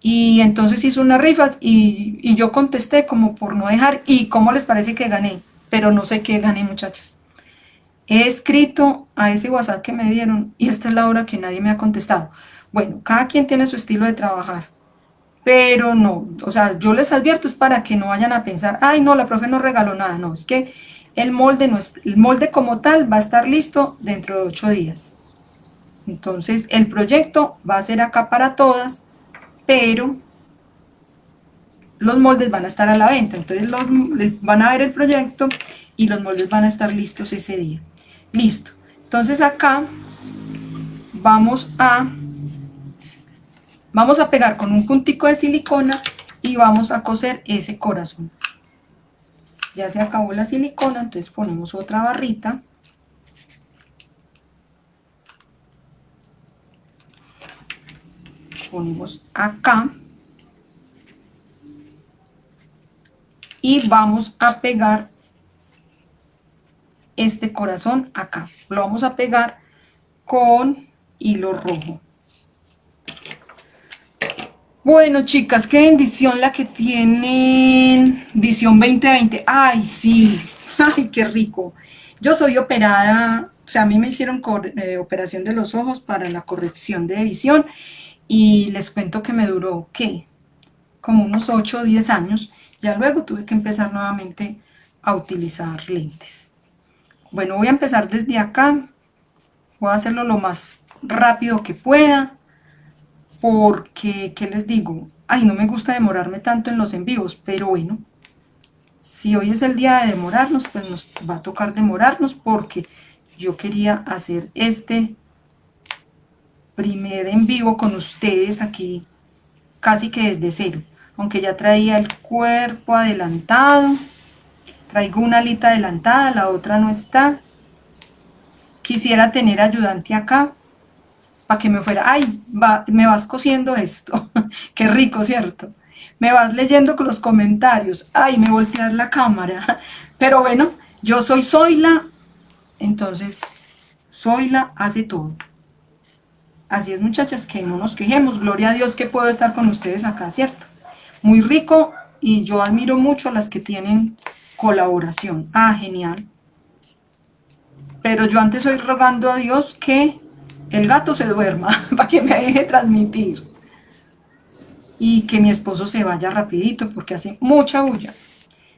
Y entonces hizo una rifa y, yo contesté como por no dejar, ¿y cómo les parece que gané? Pero no sé qué gané muchachas. He escrito a ese WhatsApp que me dieron y esta es la hora que nadie me ha contestado. Bueno, cada quien tiene su estilo de trabajar, pero no, o sea, yo les advierto es para que no vayan a pensar, ay no, la profe no regaló nada, no, es que el molde, no es, el molde como tal va a estar listo dentro de ocho días. Entonces el proyecto va a ser acá para todas, pero los moldes van a estar a la venta, entonces los, van a ver el proyecto y los moldes van a estar listos ese día. Listo, entonces acá vamos a, vamos a pegar con un puntico de silicona y vamos a coser ese corazón. Ya se acabó la silicona, entonces ponemos otra barrita. Ponemos acá y vamos a pegar este corazón acá. Lo vamos a pegar con hilo rojo. Bueno, chicas, qué bendición la que tienen Visión 2020. ¡Ay, sí! ¡Ay, qué rico! Yo soy operada, o sea, a mí me hicieron eh, operación de los ojos para la corrección de visión y les cuento que me duró, ¿qué? Como unos 8 o 10 años, ya luego tuve que empezar nuevamente a utilizar lentes. Bueno, voy a empezar desde acá, voy a hacerlo lo más rápido que pueda, porque, ¿qué les digo? Ay, no me gusta demorarme tanto en los en vivos, pero bueno, si hoy es el día de demorarnos, pues nos va a tocar demorarnos porque yo quería hacer este primer en vivo con ustedes aquí casi que desde cero aunque ya traía el cuerpo adelantado traigo una alita adelantada, la otra no está quisiera tener ayudante acá para que me fuera, ay, me vas cosiendo esto, qué rico, ¿cierto? Me vas leyendo con los comentarios, ay, me volteas la cámara, pero bueno, yo soy Zoila, entonces Zoila hace todo. Así es, muchachas, que no nos quejemos. Gloria a Dios que puedo estar con ustedes acá, ¿cierto? Muy rico y yo admiro mucho a las que tienen colaboración. Ah, genial. Pero yo antes estoy rogando a Dios que el gato se duerma para que me deje transmitir. Y que mi esposo se vaya rapidito porque hace mucha bulla.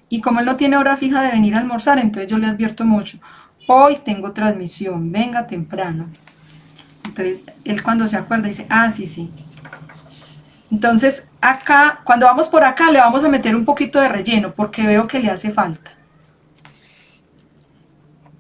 Y como él no tiene hora fija de venir a almorzar, entonces yo le advierto mucho. Hoy tengo transmisión, venga temprano. Entonces, él cuando se acuerda dice, ah, sí, sí. Entonces, acá, cuando vamos por acá, le vamos a meter un poquito de relleno, porque veo que le hace falta.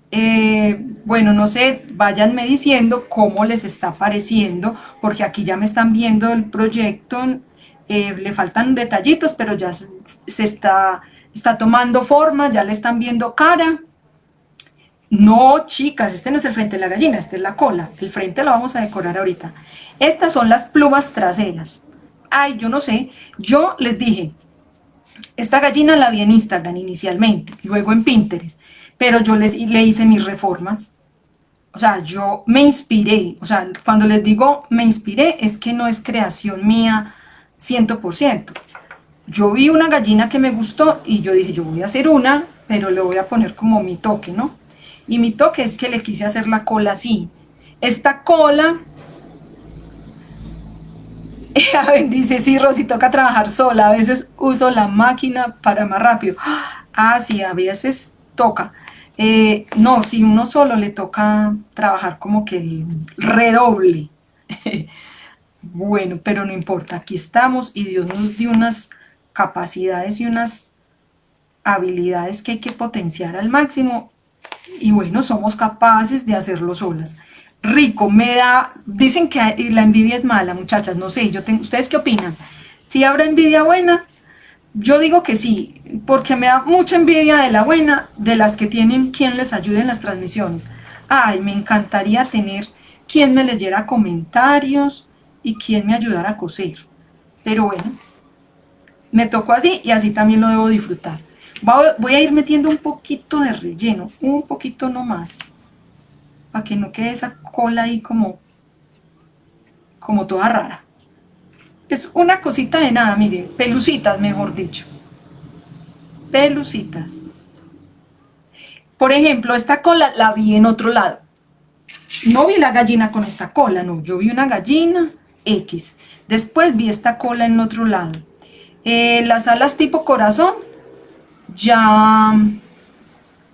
Eh, bueno, no sé, váyanme diciendo cómo les está pareciendo, porque aquí ya me están viendo el proyecto, eh, le faltan detallitos, pero ya se, está, está tomando forma, ya le están viendo cara. No, chicas, este no es el frente de la gallina, este es la cola. El frente lo vamos a decorar ahorita. Estas son las plumas traseras. Ay, yo no sé. Yo les dije, esta gallina la vi en Instagram inicialmente, luego en Pinterest. Pero yo les, le hice mis reformas. O sea, yo me inspiré. O sea, cuando les digo me inspiré, es que no es creación mía 100%. Yo vi una gallina que me gustó y yo dije, yo voy a hacer una, pero le voy a poner como mi toque, ¿no? Y mi toque es que le quise hacer la cola así. Esta cola dice, sí, Rosy, toca trabajar sola, a veces uso la máquina para más rápido. Ah, sí, a veces toca. Eh, no, si uno solo le toca trabajar como que el redoble. bueno, pero no importa, aquí estamos y Dios nos dio unas capacidades y unas habilidades que hay que potenciar al máximo y bueno, somos capaces de hacerlo solas. Rico, me da, dicen que la envidia es mala, muchachas, no sé, yo tengo, ¿ustedes qué opinan? ¿Si habrá envidia buena? Yo digo que sí, porque me da mucha envidia de la buena, de las que tienen quien les ayude en las transmisiones. Ay, me encantaría tener quien me leyera comentarios y quien me ayudara a coser. Pero bueno, me tocó así y así también lo debo disfrutar. Voy a ir metiendo un poquito de relleno, un poquito nomás, para que no quede esa cola ahí como, como toda rara. Es una cosita de nada, mire, pelucitas mejor dicho. Pelucitas. Por ejemplo, esta cola la vi en otro lado. No vi la gallina con esta cola, no. Yo vi una gallina X. Después vi esta cola en otro lado. Eh, las alas tipo corazón ya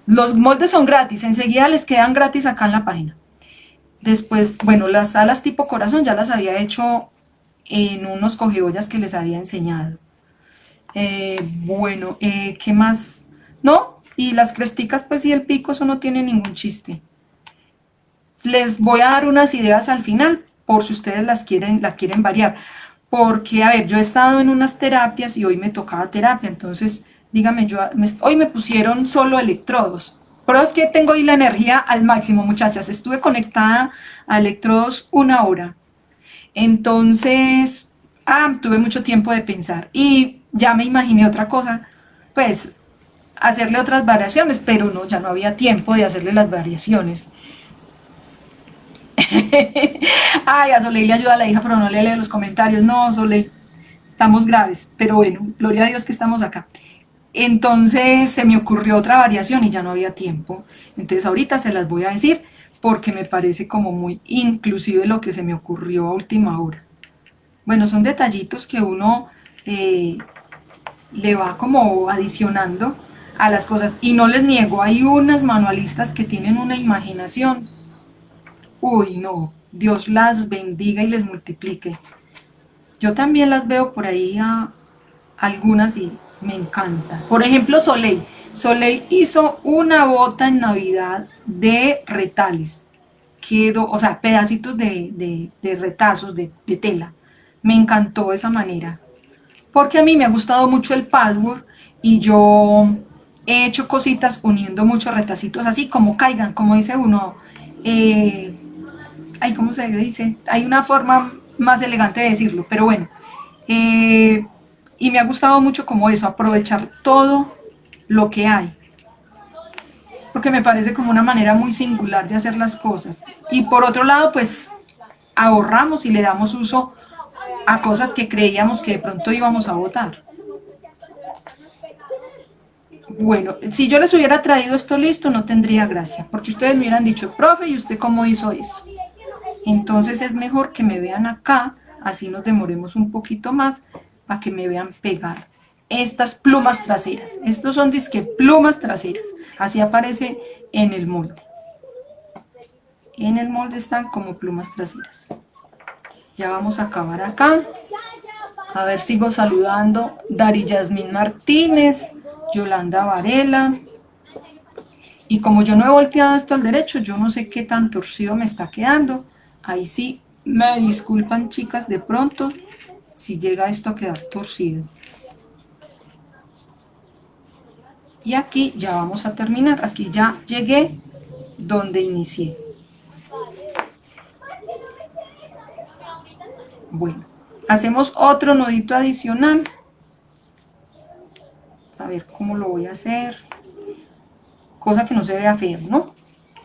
los moldes son gratis, enseguida les quedan gratis acá en la página. Después, bueno, las alas tipo corazón ya las había hecho en unos cogeollas que les había enseñado. Eh, bueno, eh, ¿qué más? ¿No? Y las cresticas, pues y el pico, eso no tiene ningún chiste. Les voy a dar unas ideas al final, por si ustedes las quieren, la quieren variar. Porque, a ver, yo he estado en unas terapias y hoy me tocaba terapia, entonces dígame yo, hoy me pusieron solo electrodos, pero es que tengo hoy la energía al máximo, muchachas, estuve conectada a electrodos una hora, entonces, ah, tuve mucho tiempo de pensar, y ya me imaginé otra cosa, pues, hacerle otras variaciones, pero no, ya no había tiempo de hacerle las variaciones. Ay, a Soleil le ayuda a la hija, pero no le lee los comentarios. No, Soleil, estamos graves, pero bueno, gloria a Dios que estamos acá. Entonces se me ocurrió otra variación y ya no había tiempo. Entonces ahorita se las voy a decir porque me parece como muy inclusive lo que se me ocurrió a última hora. Bueno, son detallitos que uno eh, le va como adicionando a las cosas. Y no les niego, hay unas manualistas que tienen una imaginación. Uy, no, Dios las bendiga y les multiplique. Yo también las veo por ahí a algunas y me encanta. Por ejemplo, Soleil. Soleil hizo una bota en Navidad de retales. Quedó, o sea, pedacitos de, retazos, de, tela. Me encantó esa manera. Porque a mí me ha gustado mucho el patchwork y yo he hecho cositas uniendo muchos retacitos así como caigan, como dice uno. Eh, ay, ¿cómo se dice? Hay una forma más elegante de decirlo, pero bueno. Eh, y me ha gustado mucho como eso, aprovechar todo lo que hay. Porque me parece como una manera muy singular de hacer las cosas. Y por otro lado, pues ahorramos y le damos uso a cosas que creíamos que de pronto íbamos a votar. Bueno, si yo les hubiera traído esto listo, no tendría gracia, porque ustedes me hubieran dicho, profe, ¿y usted cómo hizo eso? Entonces es mejor que me vean acá, así nos demoremos un poquito más, para que me vean pegar estas plumas traseras. Estos son disque plumas traseras. Así aparece en el molde. En el molde están como plumas traseras. Ya vamos a acabar acá. A ver, sigo saludando. Dari Yasmín Martínez, Yolanda Varela. Y como yo no he volteado esto al derecho, yo no sé qué tan torcido me está quedando. Ahí sí, me disculpan chicas de pronto si llega esto a quedar torcido. Y aquí ya vamos a terminar, aquí ya llegué donde inicié. Bueno, hacemos otro nudito adicional. A ver cómo lo voy a hacer. Cosa que no se vea feo, ¿no?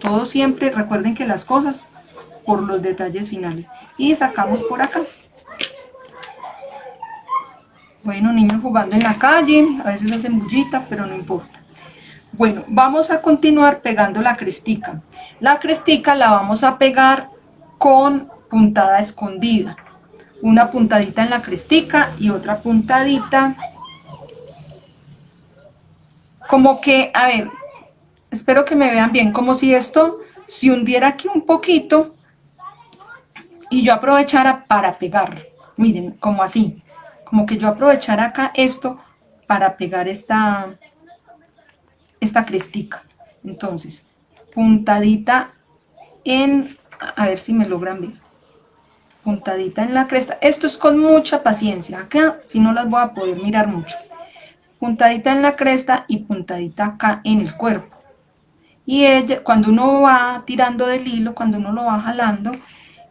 Todo siempre, recuerden que las cosas por los detalles finales. Y sacamos por acá. Bueno, niños jugando en la calle, a veces hacen bullita, pero no importa. Bueno, vamos a continuar pegando la crestica. La crestica la vamos a pegar con puntada escondida. una puntadita en la crestica y otra puntadita. Como que, a ver, espero que me vean bien, como si esto se hundiera aquí un poquito y yo aprovechara para pegar. Miren, como así, como que yo aprovechara acá esto para pegar esta, esta crestica. Entonces, puntadita en, a ver si me logran ver, puntadita en la cresta. Esto es con mucha paciencia, acá si no las voy a poder mirar mucho. Puntadita en la cresta y puntadita acá en el cuerpo. Y ella, cuando uno va tirando del hilo, cuando uno lo va jalando,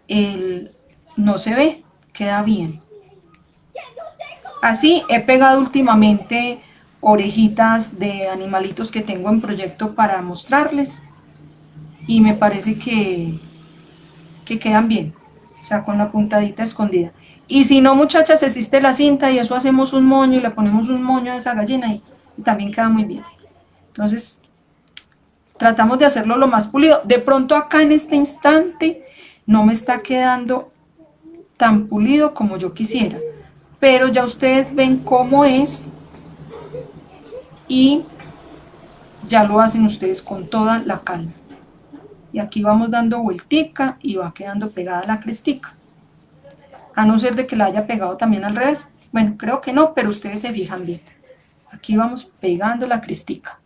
el, no se ve, queda bien. Así he pegado últimamente orejitas de animalitos que tengo en proyecto para mostrarles y me parece que, que quedan bien, o sea, con la puntadita escondida. Y si no, muchachas, existe la cinta y eso hacemos un moño y le ponemos un moño a esa gallina y, y también queda muy bien. Entonces, tratamos de hacerlo lo más pulido. De pronto acá en este instante no me está quedando tan pulido como yo quisiera pero ya ustedes ven cómo es y ya lo hacen ustedes con toda la calma. Y aquí vamos dando vueltica y va quedando pegada la crestica. A no ser de que la haya pegado también al revés. Bueno, creo que no, pero ustedes se fijan bien. Aquí vamos pegando la crestica.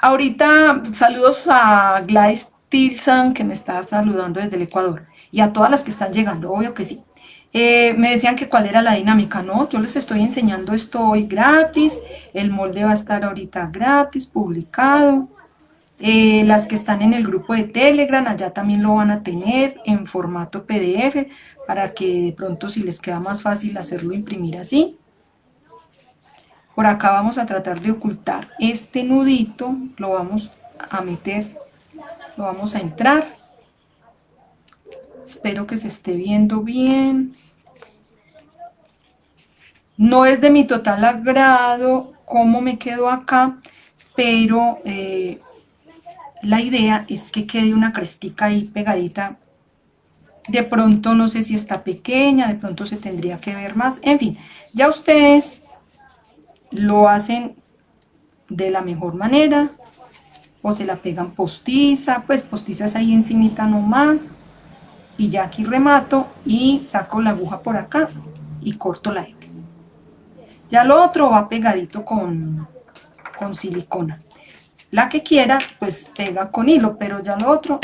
Ahorita saludos a Gladys Tilson que me está saludando desde el Ecuador. Y a todas las que están llegando, obvio que sí. Eh, me decían que cuál era la dinámica, ¿no? Yo les estoy enseñando esto hoy gratis, el molde va a estar ahorita gratis, publicado. Eh, las que están en el grupo de Telegram, allá también lo van a tener en formato PDF, para que de pronto si les queda más fácil hacerlo imprimir así. Por acá vamos a tratar de ocultar este nudito, lo vamos a meter, lo vamos a entrar Espero que se esté viendo bien. No es de mi total agrado cómo me quedo acá, pero eh, la idea es que quede una crestica ahí pegadita. De pronto no sé si está pequeña, de pronto se tendría que ver más. En fin, ya ustedes lo hacen de la mejor manera o se la pegan postiza, pues postizas ahí encimita nomás y ya aquí remato y saco la aguja por acá y corto la hebra. Ya lo otro va pegadito con, con silicona. La que quiera, pues pega con hilo, pero ya lo otro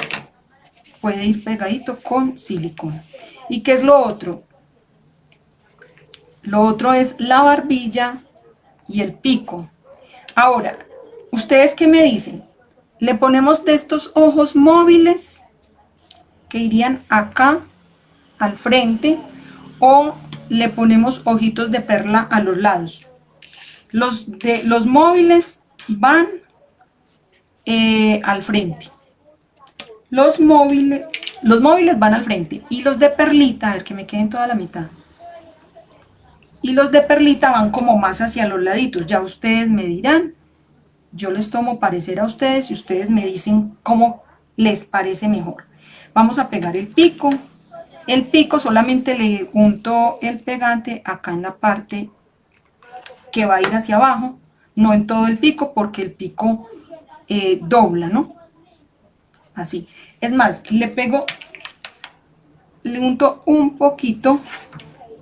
puede ir pegadito con silicona. ¿Y qué es lo otro? Lo otro es la barbilla y el pico. Ahora, ¿ustedes qué me dicen? ¿Le ponemos de estos ojos móviles que irían acá al frente o le ponemos ojitos de perla a los lados. Los, de, los móviles van eh, al frente. Los móviles, los móviles van al frente y los de perlita, a ver que me queden toda la mitad. Y los de perlita van como más hacia los laditos. Ya ustedes me dirán, yo les tomo parecer a ustedes y ustedes me dicen cómo les parece mejor. Vamos a pegar el pico. El pico solamente le unto el pegante acá en la parte que va a ir hacia abajo, no en todo el pico porque el pico eh, dobla, ¿no? Así. Es más, le pego, le unto un poquito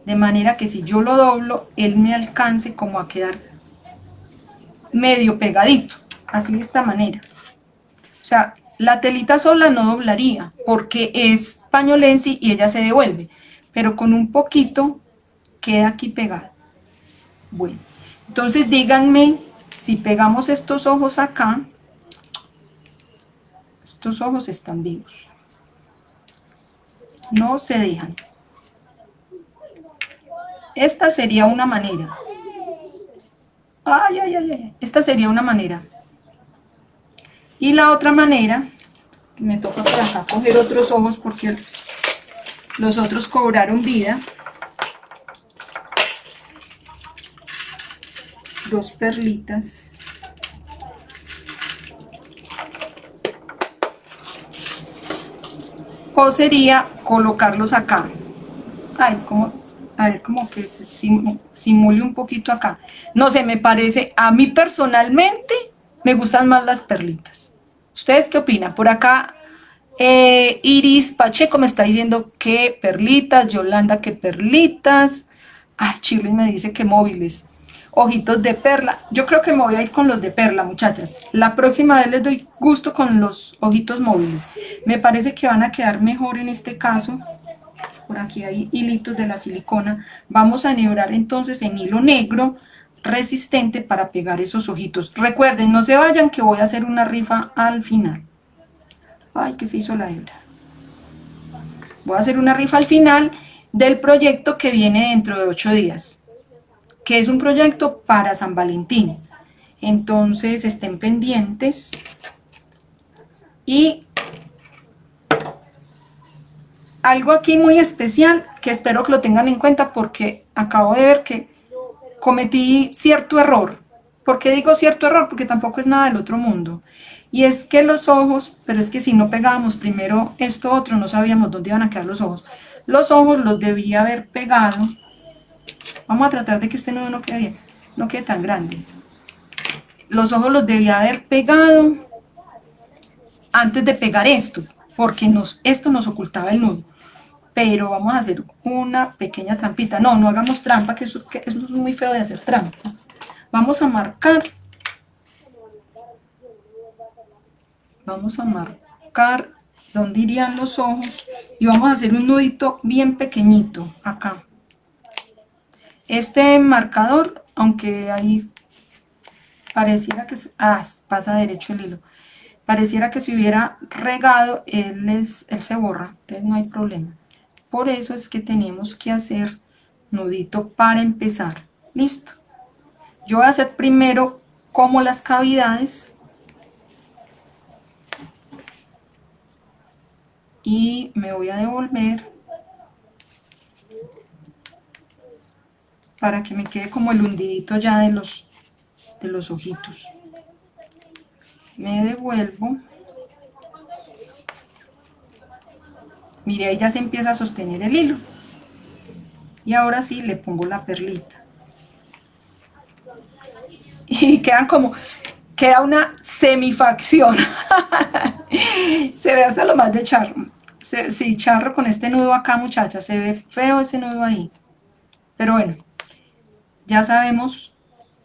de manera que si yo lo doblo, él me alcance como a quedar medio pegadito, así de esta manera. O sea, la telita sola no doblaría porque es pañolensi y ella se devuelve, pero con un poquito queda aquí pegada. Bueno, entonces díganme si pegamos estos ojos acá, estos ojos están vivos, no se dejan. Esta sería una manera. Ay, ay, ay, ay. Esta sería una manera. Y la otra manera, me toca por acá coger otros ojos porque los otros cobraron vida. Dos perlitas. O sería colocarlos acá. ay, como, a ver, como que simule un poquito acá. No sé, me parece, a mí personalmente me gustan más las perlitas. ¿Ustedes qué opinan? Por acá eh, Iris Pacheco me está diciendo que perlitas, Yolanda que perlitas, ay, Chile me dice que móviles, ojitos de perla, yo creo que me voy a ir con los de perla muchachas, la próxima vez les doy gusto con los ojitos móviles, me parece que van a quedar mejor en este caso, por aquí hay hilitos de la silicona, vamos a enhebrar entonces en hilo negro, resistente para pegar esos ojitos, recuerden no se vayan que voy a hacer una rifa al final, Ay, que se hizo la hebra. Voy a hacer una rifa al final del proyecto que viene dentro de ocho días, que es un proyecto para San Valentín. Entonces estén pendientes y algo aquí muy especial que espero que lo tengan en cuenta porque acabo de ver que cometí cierto error. ¿Por qué digo cierto error? Porque tampoco es nada del otro mundo. Y es que los ojos, pero es que si no pegábamos primero esto otro, no sabíamos dónde iban a quedar los ojos. Los ojos los debía haber pegado. Vamos a tratar de que este nudo no quede bien, no quede tan grande. Los ojos los debía haber pegado antes de pegar esto, porque nos, esto nos ocultaba el nudo. Pero vamos a hacer una pequeña trampita. No, no hagamos trampa, que eso, que eso es muy feo de hacer trampa. Vamos a marcar vamos a marcar donde irían los ojos y vamos a hacer un nudito bien pequeñito acá. Este marcador, aunque ahí pareciera que ah, pasa derecho el hilo, pareciera que se hubiera regado, él, es, él se borra, entonces no hay problema. Por eso es que tenemos que hacer nudito para empezar. Listo. Yo voy a hacer primero como las cavidades y me voy a devolver para que me quede como el hundidito ya de los, de los ojitos. Me devuelvo. Mire, ahí ya se empieza a sostener el hilo. Y ahora sí le pongo la perlita. Y quedan como, queda una semifacción. se ve hasta lo más de charro. sí, charro con este nudo acá, muchacha. Se ve feo ese nudo ahí. Pero bueno, ya sabemos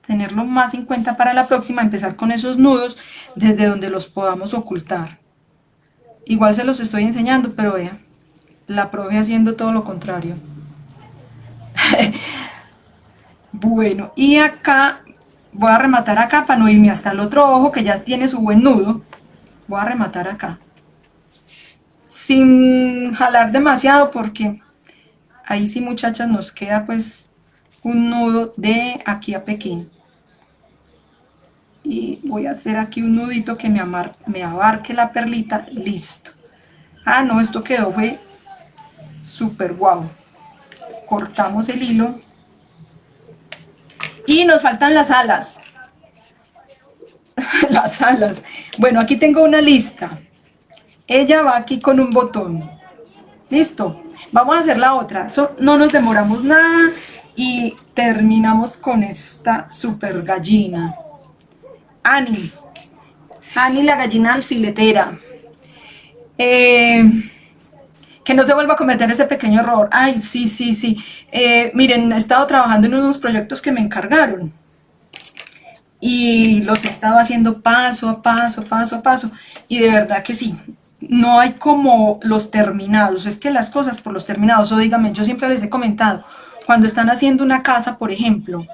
tenerlo más en cuenta para la próxima, empezar con esos nudos desde donde los podamos ocultar. Igual se los estoy enseñando, pero vean, la profe haciendo todo lo contrario. bueno, y acá voy a rematar acá para no irme hasta el otro ojo que ya tiene su buen nudo. Voy a rematar acá. Sin jalar demasiado porque ahí sí muchachas nos queda pues un nudo de aquí a Pekín. Y voy a hacer aquí un nudito que me, me abarque la perlita. Listo. Ah, no, esto quedó, fue súper guau. Cortamos el hilo y nos faltan las alas. las alas. Bueno, aquí tengo una lista. Ella va aquí con un botón. Listo. Vamos a hacer la otra. no nos demoramos nada y terminamos con esta super gallina. Ani. Ani la gallina alfiletera. Eh, que no se vuelva a cometer ese pequeño error. Ay, sí, sí, sí. Eh, miren, he estado trabajando en unos proyectos que me encargaron. Y los he estado haciendo paso a paso, paso a paso. Y de verdad que sí, no hay como los terminados. Es que las cosas por los terminados, o dígame, yo siempre les he comentado, cuando están haciendo una casa, por ejemplo,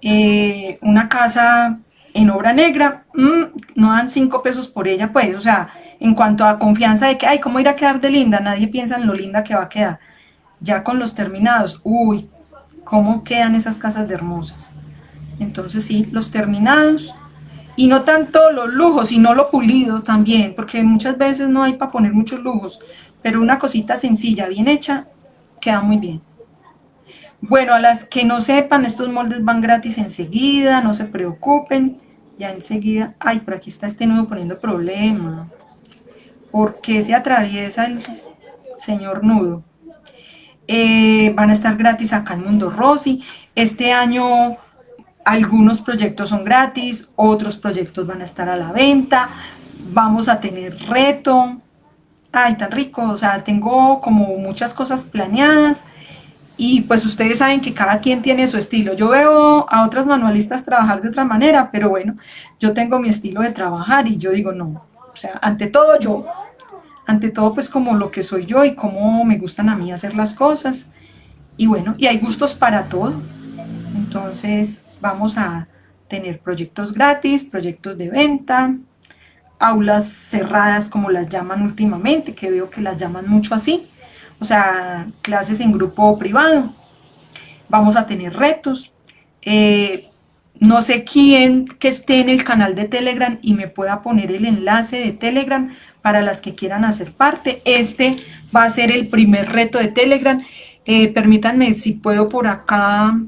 eh, una casa en obra negra, mm, no dan cinco pesos por ella, pues, o sea, en cuanto a confianza de que, ay, ¿cómo irá a quedar de linda? Nadie piensa en lo linda que va a quedar. Ya con los terminados, uy, ¿cómo quedan esas casas de hermosas? Entonces sí, los terminados, y no tanto los lujos, sino lo pulido también, porque muchas veces no hay para poner muchos lujos, pero una cosita sencilla, bien hecha, queda muy bien. Bueno, a las que no sepan, estos moldes van gratis enseguida, no se preocupen, ya enseguida, ay, por aquí está este nudo poniendo problema. ¿Por qué se atraviesa el señor nudo? eh, van a estar gratis acá en Mundo Rosy. Este año algunos proyectos son gratis, otros proyectos van a estar a la venta, vamos a tener reto, ay, tan rico, o sea, tengo como muchas cosas planeadas, y pues ustedes saben que cada quien tiene su estilo. Yo veo a otras manualistas trabajar de otra manera, pero bueno, yo tengo mi estilo de trabajar y yo digo no, o sea, ante todo yo, ante todo pues como lo que soy yo y cómo me gustan a mí hacer las cosas. Y bueno, y hay gustos para todo. Entonces vamos a tener proyectos gratis, proyectos de venta, aulas cerradas como las llaman últimamente, que veo que las llaman mucho así o sea, clases en grupo privado. Vamos a tener retos. Eh, no sé quién que esté en el canal de Telegram y me pueda poner el enlace de Telegram para las que quieran hacer parte. Este va a ser el primer reto de Telegram. Eh, permítanme, si puedo por acá,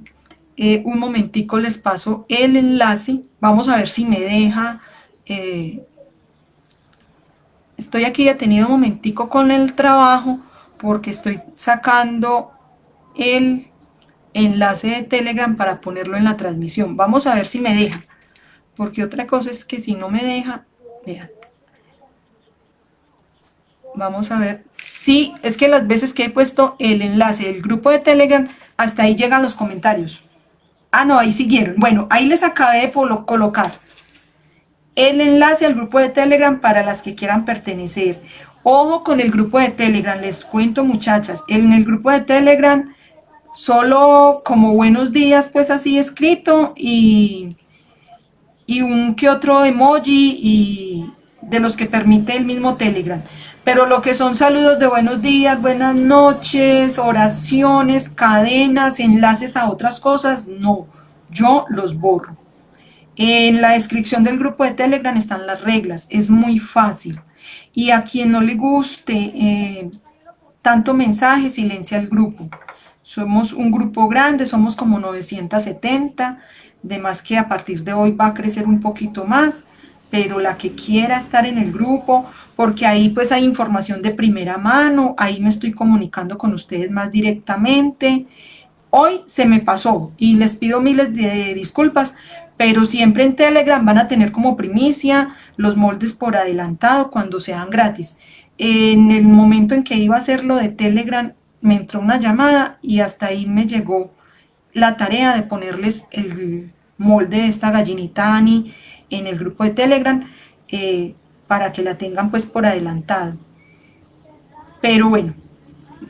eh, un momentico les paso el enlace. Vamos a ver si me deja. estoy aquí detenido un momentico con el trabajo porque estoy sacando el enlace de Telegram para ponerlo en la transmisión. Vamos a ver si me deja, porque otra cosa es que si no me deja, vean. Vamos a ver. Sí, es que las veces que he puesto el enlace del grupo de Telegram, hasta ahí llegan los comentarios. Ah, no, ahí siguieron. Bueno, ahí les acabé de colocar el enlace al grupo de Telegram para las que quieran pertenecer. Ojo con el grupo de Telegram, les cuento muchachas, en el grupo de Telegram solo como buenos días pues así escrito y, y un que otro emoji y de los que permite el mismo Telegram. Pero lo que son saludos de buenos días, buenas noches, oraciones, cadenas, enlaces a otras cosas, no, yo los borro. En la descripción del grupo de Telegram están las reglas, es muy fácil y a quien no le guste eh, tanto mensaje, silencia el grupo. Somos un grupo grande, somos como 970, de más que a partir de hoy va a crecer un poquito más, pero la que quiera estar en el grupo, porque ahí pues hay información de primera mano, ahí me estoy comunicando con ustedes más directamente. Hoy se me pasó y les pido miles de disculpas, pero siempre en Telegram van a tener como primicia los moldes por adelantado cuando sean gratis. En el momento en que iba a hacer lo de Telegram, me entró una llamada y hasta ahí me llegó la tarea de ponerles el molde de esta gallinita en el grupo de Telegram eh, para que la tengan pues por adelantado. Pero bueno,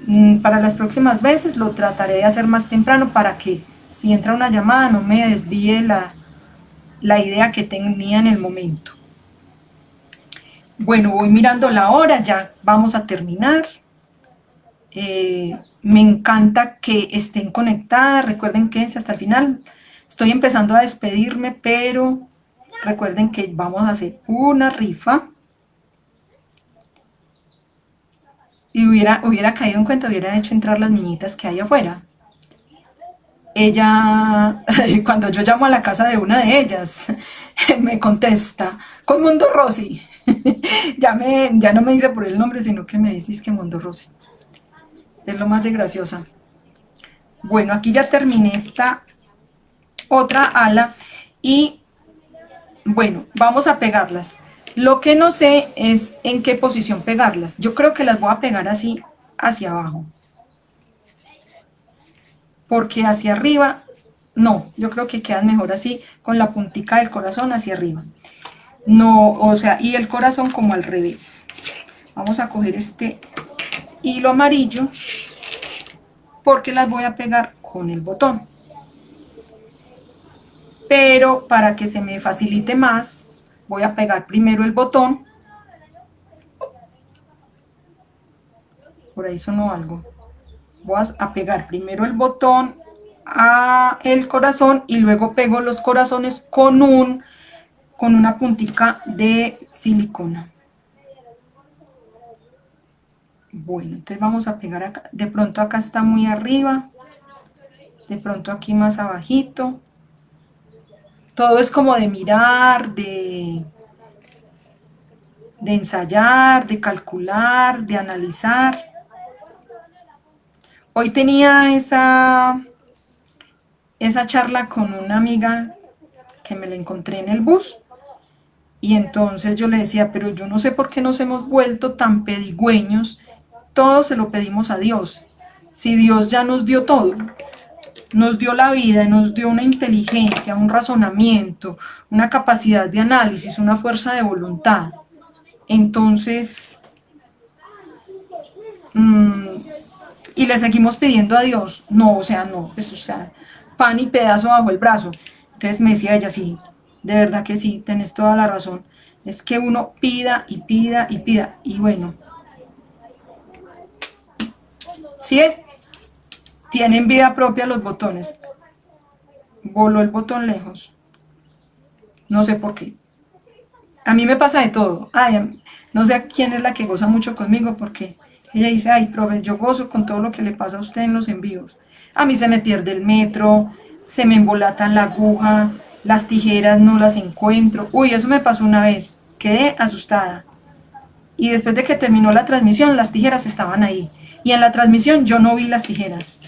mm, para las próximas veces lo trataré de hacer más temprano para que si entra una llamada no me desvíe la, la idea que tenía en el momento. Bueno, voy mirando la hora, ya vamos a terminar. Eh, me encanta que estén conectadas, recuerden que hasta el final. Estoy empezando a despedirme, pero recuerden que vamos a hacer una rifa. Y hubiera, hubiera caído en cuenta, hubiera hecho entrar las niñitas que hay afuera ella, cuando yo llamo a la casa de una de ellas, me contesta, con Mundo Rosy. ya, me, ya no me dice por el nombre, sino que me dice que Mundo Rosy. Es lo más de graciosa. Bueno, aquí ya terminé esta otra ala y bueno, vamos a pegarlas. Lo que no sé es en qué posición pegarlas. Yo creo que las voy a pegar así hacia abajo porque hacia arriba, no, yo creo que quedan mejor así, con la puntica del corazón hacia arriba. No, o sea, y el corazón como al revés. Vamos a coger este hilo amarillo, porque las voy a pegar con el botón. Pero para que se me facilite más, voy a pegar primero el botón. Por ahí sonó algo. Voy a pegar primero el botón a el corazón y luego pego los corazones con un con una puntica de silicona. Bueno entonces vamos a pegar acá. De pronto acá está muy arriba. De pronto aquí más abajito todo es como de mirar de de ensayar, de calcular, de analizar. Hoy tenía esa, esa charla con una amiga que me la encontré en el bus, y entonces yo le decía, pero yo no sé por qué nos hemos vuelto tan pedigüeños, todo se lo pedimos a Dios, si Dios ya nos dio todo, nos dio la vida, nos dio una inteligencia, un razonamiento, una capacidad de análisis, una fuerza de voluntad. Entonces, mm, y le seguimos pidiendo a Dios, no, o sea, no, pues, o sea, pan y pedazo bajo el brazo. Entonces me decía ella, sí, de verdad que sí, tenés toda la razón. Es que uno pida y pida y pida, y bueno. ¿Sí es? Tienen vida propia los botones. Voló el botón lejos. No sé por qué. A mí me pasa de todo. Ay, no sé a quién es la que goza mucho conmigo porque ella dice, ay, profe, yo gozo con todo lo que le pasa a usted en los envíos. A mí se me pierde el metro, se me embolata la aguja, las tijeras no las encuentro. Uy, eso me pasó una vez, quedé asustada. Y después de que terminó la transmisión, las tijeras estaban ahí. Y en la transmisión yo no vi las tijeras.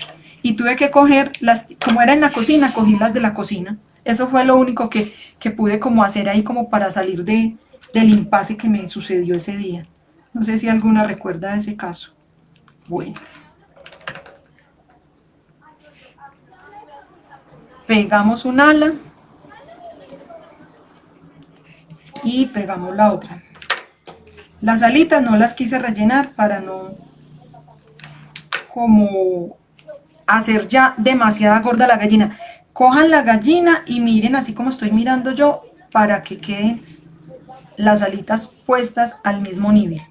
Y tuve que coger, las, como era en la cocina, cogí las de la cocina. Eso fue lo único que, que pude como hacer ahí como para salir de, del impasse que me sucedió ese día. No sé si alguna recuerda ese caso. Bueno. Pegamos un ala. Y pegamos la otra. Las alitas no las quise rellenar para no como hacer ya demasiada gorda la gallina. Cojan la gallina y miren así como estoy mirando yo para que queden las alitas puestas al mismo nivel.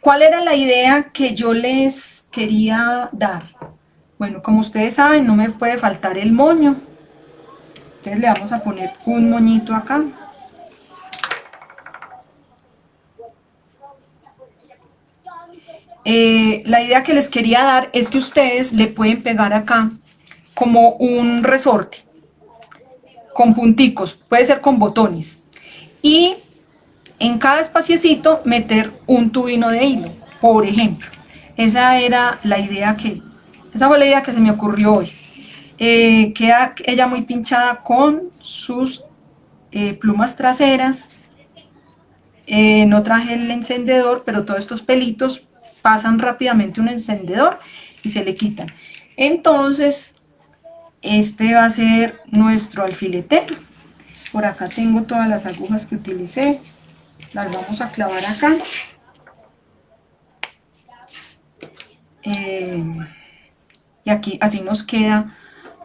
¿Cuál era la idea que yo les quería dar? Bueno, como ustedes saben, no me puede faltar el moño. Entonces le vamos a poner un moñito acá. Eh, la idea que les quería dar es que ustedes le pueden pegar acá como un resorte con punticos, puede ser con botones y en cada espaciecito meter un tubino de hilo, por ejemplo. Esa era la idea que, esa fue la idea que se me ocurrió hoy. Eh, queda ella muy pinchada con sus eh, plumas traseras. no traje el encendedor, pero todos estos pelitos pasan rápidamente un encendedor y se le quitan. Entonces, este va a ser nuestro alfiletero. Por acá tengo todas las agujas que utilicé. Las vamos a clavar acá. Eh, y aquí así nos queda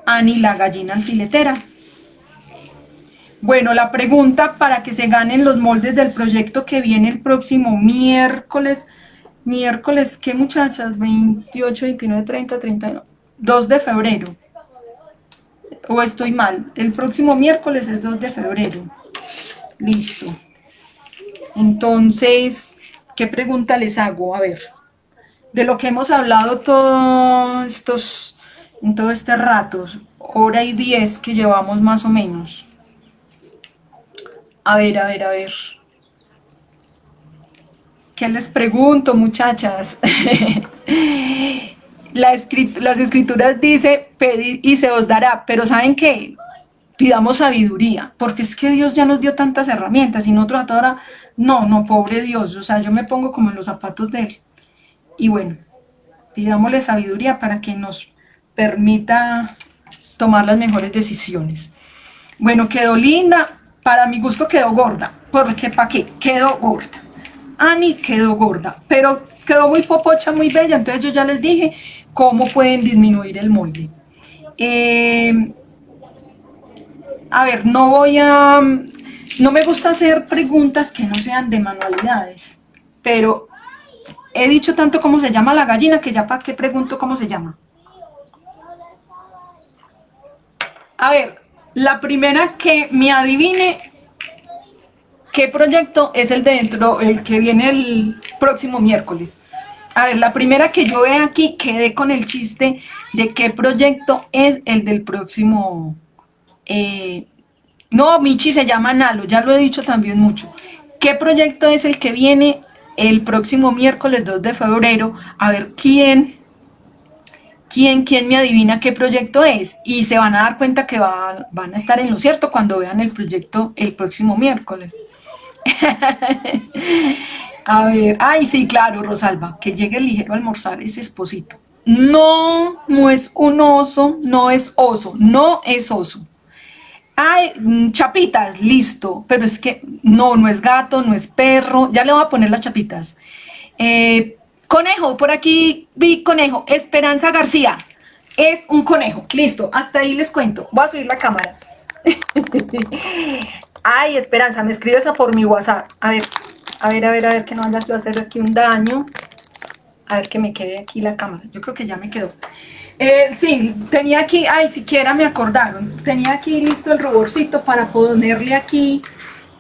Ani la gallina alfiletera. Bueno, la pregunta para que se ganen los moldes del proyecto que viene el próximo miércoles Miércoles, ¿qué muchachas? 28, 29, 30, 31. 2 de febrero. O estoy mal. El próximo miércoles es 2 de febrero. Listo. Entonces, ¿qué pregunta les hago? A ver, de lo que hemos hablado todos estos, en todo este rato, hora y diez que llevamos más o menos. A ver, a ver, a ver. ¿Qué les pregunto, muchachas? las escrituras dice, pedid y se os dará, pero ¿saben qué? Pidamos sabiduría, porque es que Dios ya nos dio tantas herramientas y nosotros ahora, no, no, pobre Dios, o sea, yo me pongo como en los zapatos de Él. Y bueno, pidámosle sabiduría para que nos permita tomar las mejores decisiones. Bueno, quedó linda, para mi gusto quedó gorda, porque ¿para qué? Quedó gorda. Ani quedó gorda, pero quedó muy popocha, muy bella, entonces yo ya les dije cómo pueden disminuir el molde. Eh, a ver, no voy a... No me gusta hacer preguntas que no sean de manualidades, pero he dicho tanto cómo se llama la gallina que ya para qué pregunto cómo se llama. A ver, la primera que me adivine ¿Qué proyecto es el de dentro, el que viene el próximo miércoles? A ver, la primera que yo veo aquí, quedé con el chiste de qué proyecto es el del próximo... Eh, no, Michi se llama Nalo, ya lo he dicho también mucho. ¿Qué proyecto es el que viene el próximo miércoles 2 de febrero? A ver, ¿quién, ¿quién, quién me adivina qué proyecto es? Y se van a dar cuenta que van a estar en lo cierto cuando vean el proyecto el próximo miércoles. a ver, ay, sí, claro, Rosalba, que llegue ligero a almorzar ese esposito. No, no es un oso, no es oso, no es oso. Ay, mm, chapitas, listo, pero es que no, no es gato, no es perro, ya le voy a poner las chapitas. Eh, conejo, por aquí vi conejo, Esperanza García, es un conejo, listo, hasta ahí les cuento, voy a subir la cámara. Ay, Esperanza, me escribes a por mi WhatsApp, a ver, a ver, a ver, a ver, que no vayas yo a hacer aquí un daño. A ver que me quede aquí la cámara. Yo creo que ya me quedó. Eh, sí, tenía aquí, ay, siquiera me acordaron. Tenía aquí listo el ruborcito para ponerle aquí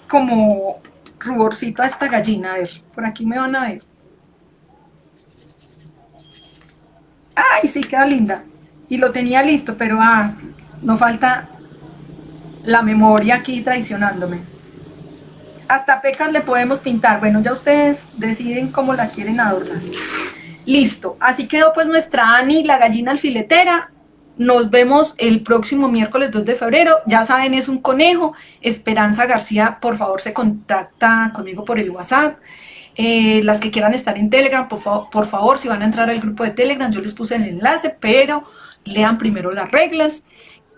como ruborcito a esta gallina. A ver, por aquí me van a ver. Ay, sí, queda linda. Y lo tenía listo, pero ah, no falta la memoria aquí traicionándome. Hasta pecas le podemos pintar. Bueno, ya ustedes deciden cómo la quieren adornar. Listo, así quedó pues nuestra Ani, la gallina alfiletera. Nos vemos el próximo miércoles 2 de febrero. Ya saben, es un conejo. Esperanza García, por favor, se contacta conmigo por el WhatsApp. Eh, las que quieran estar en Telegram, por, por favor, si van a entrar al grupo de Telegram, yo les puse el enlace, pero lean primero las reglas.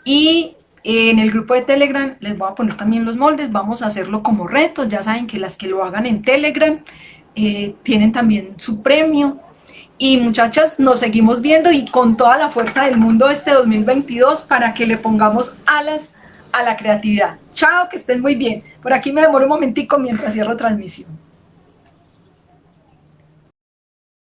Y en el grupo de Telegram les voy a poner también los moldes, vamos a hacerlo como reto, ya saben que las que lo hagan en Telegram eh, tienen también su premio, y muchachas, nos seguimos viendo y con toda la fuerza del mundo este 2022 para que le pongamos alas a la creatividad. Chao, que estén muy bien. Por aquí me demoro un momentico mientras cierro transmisión.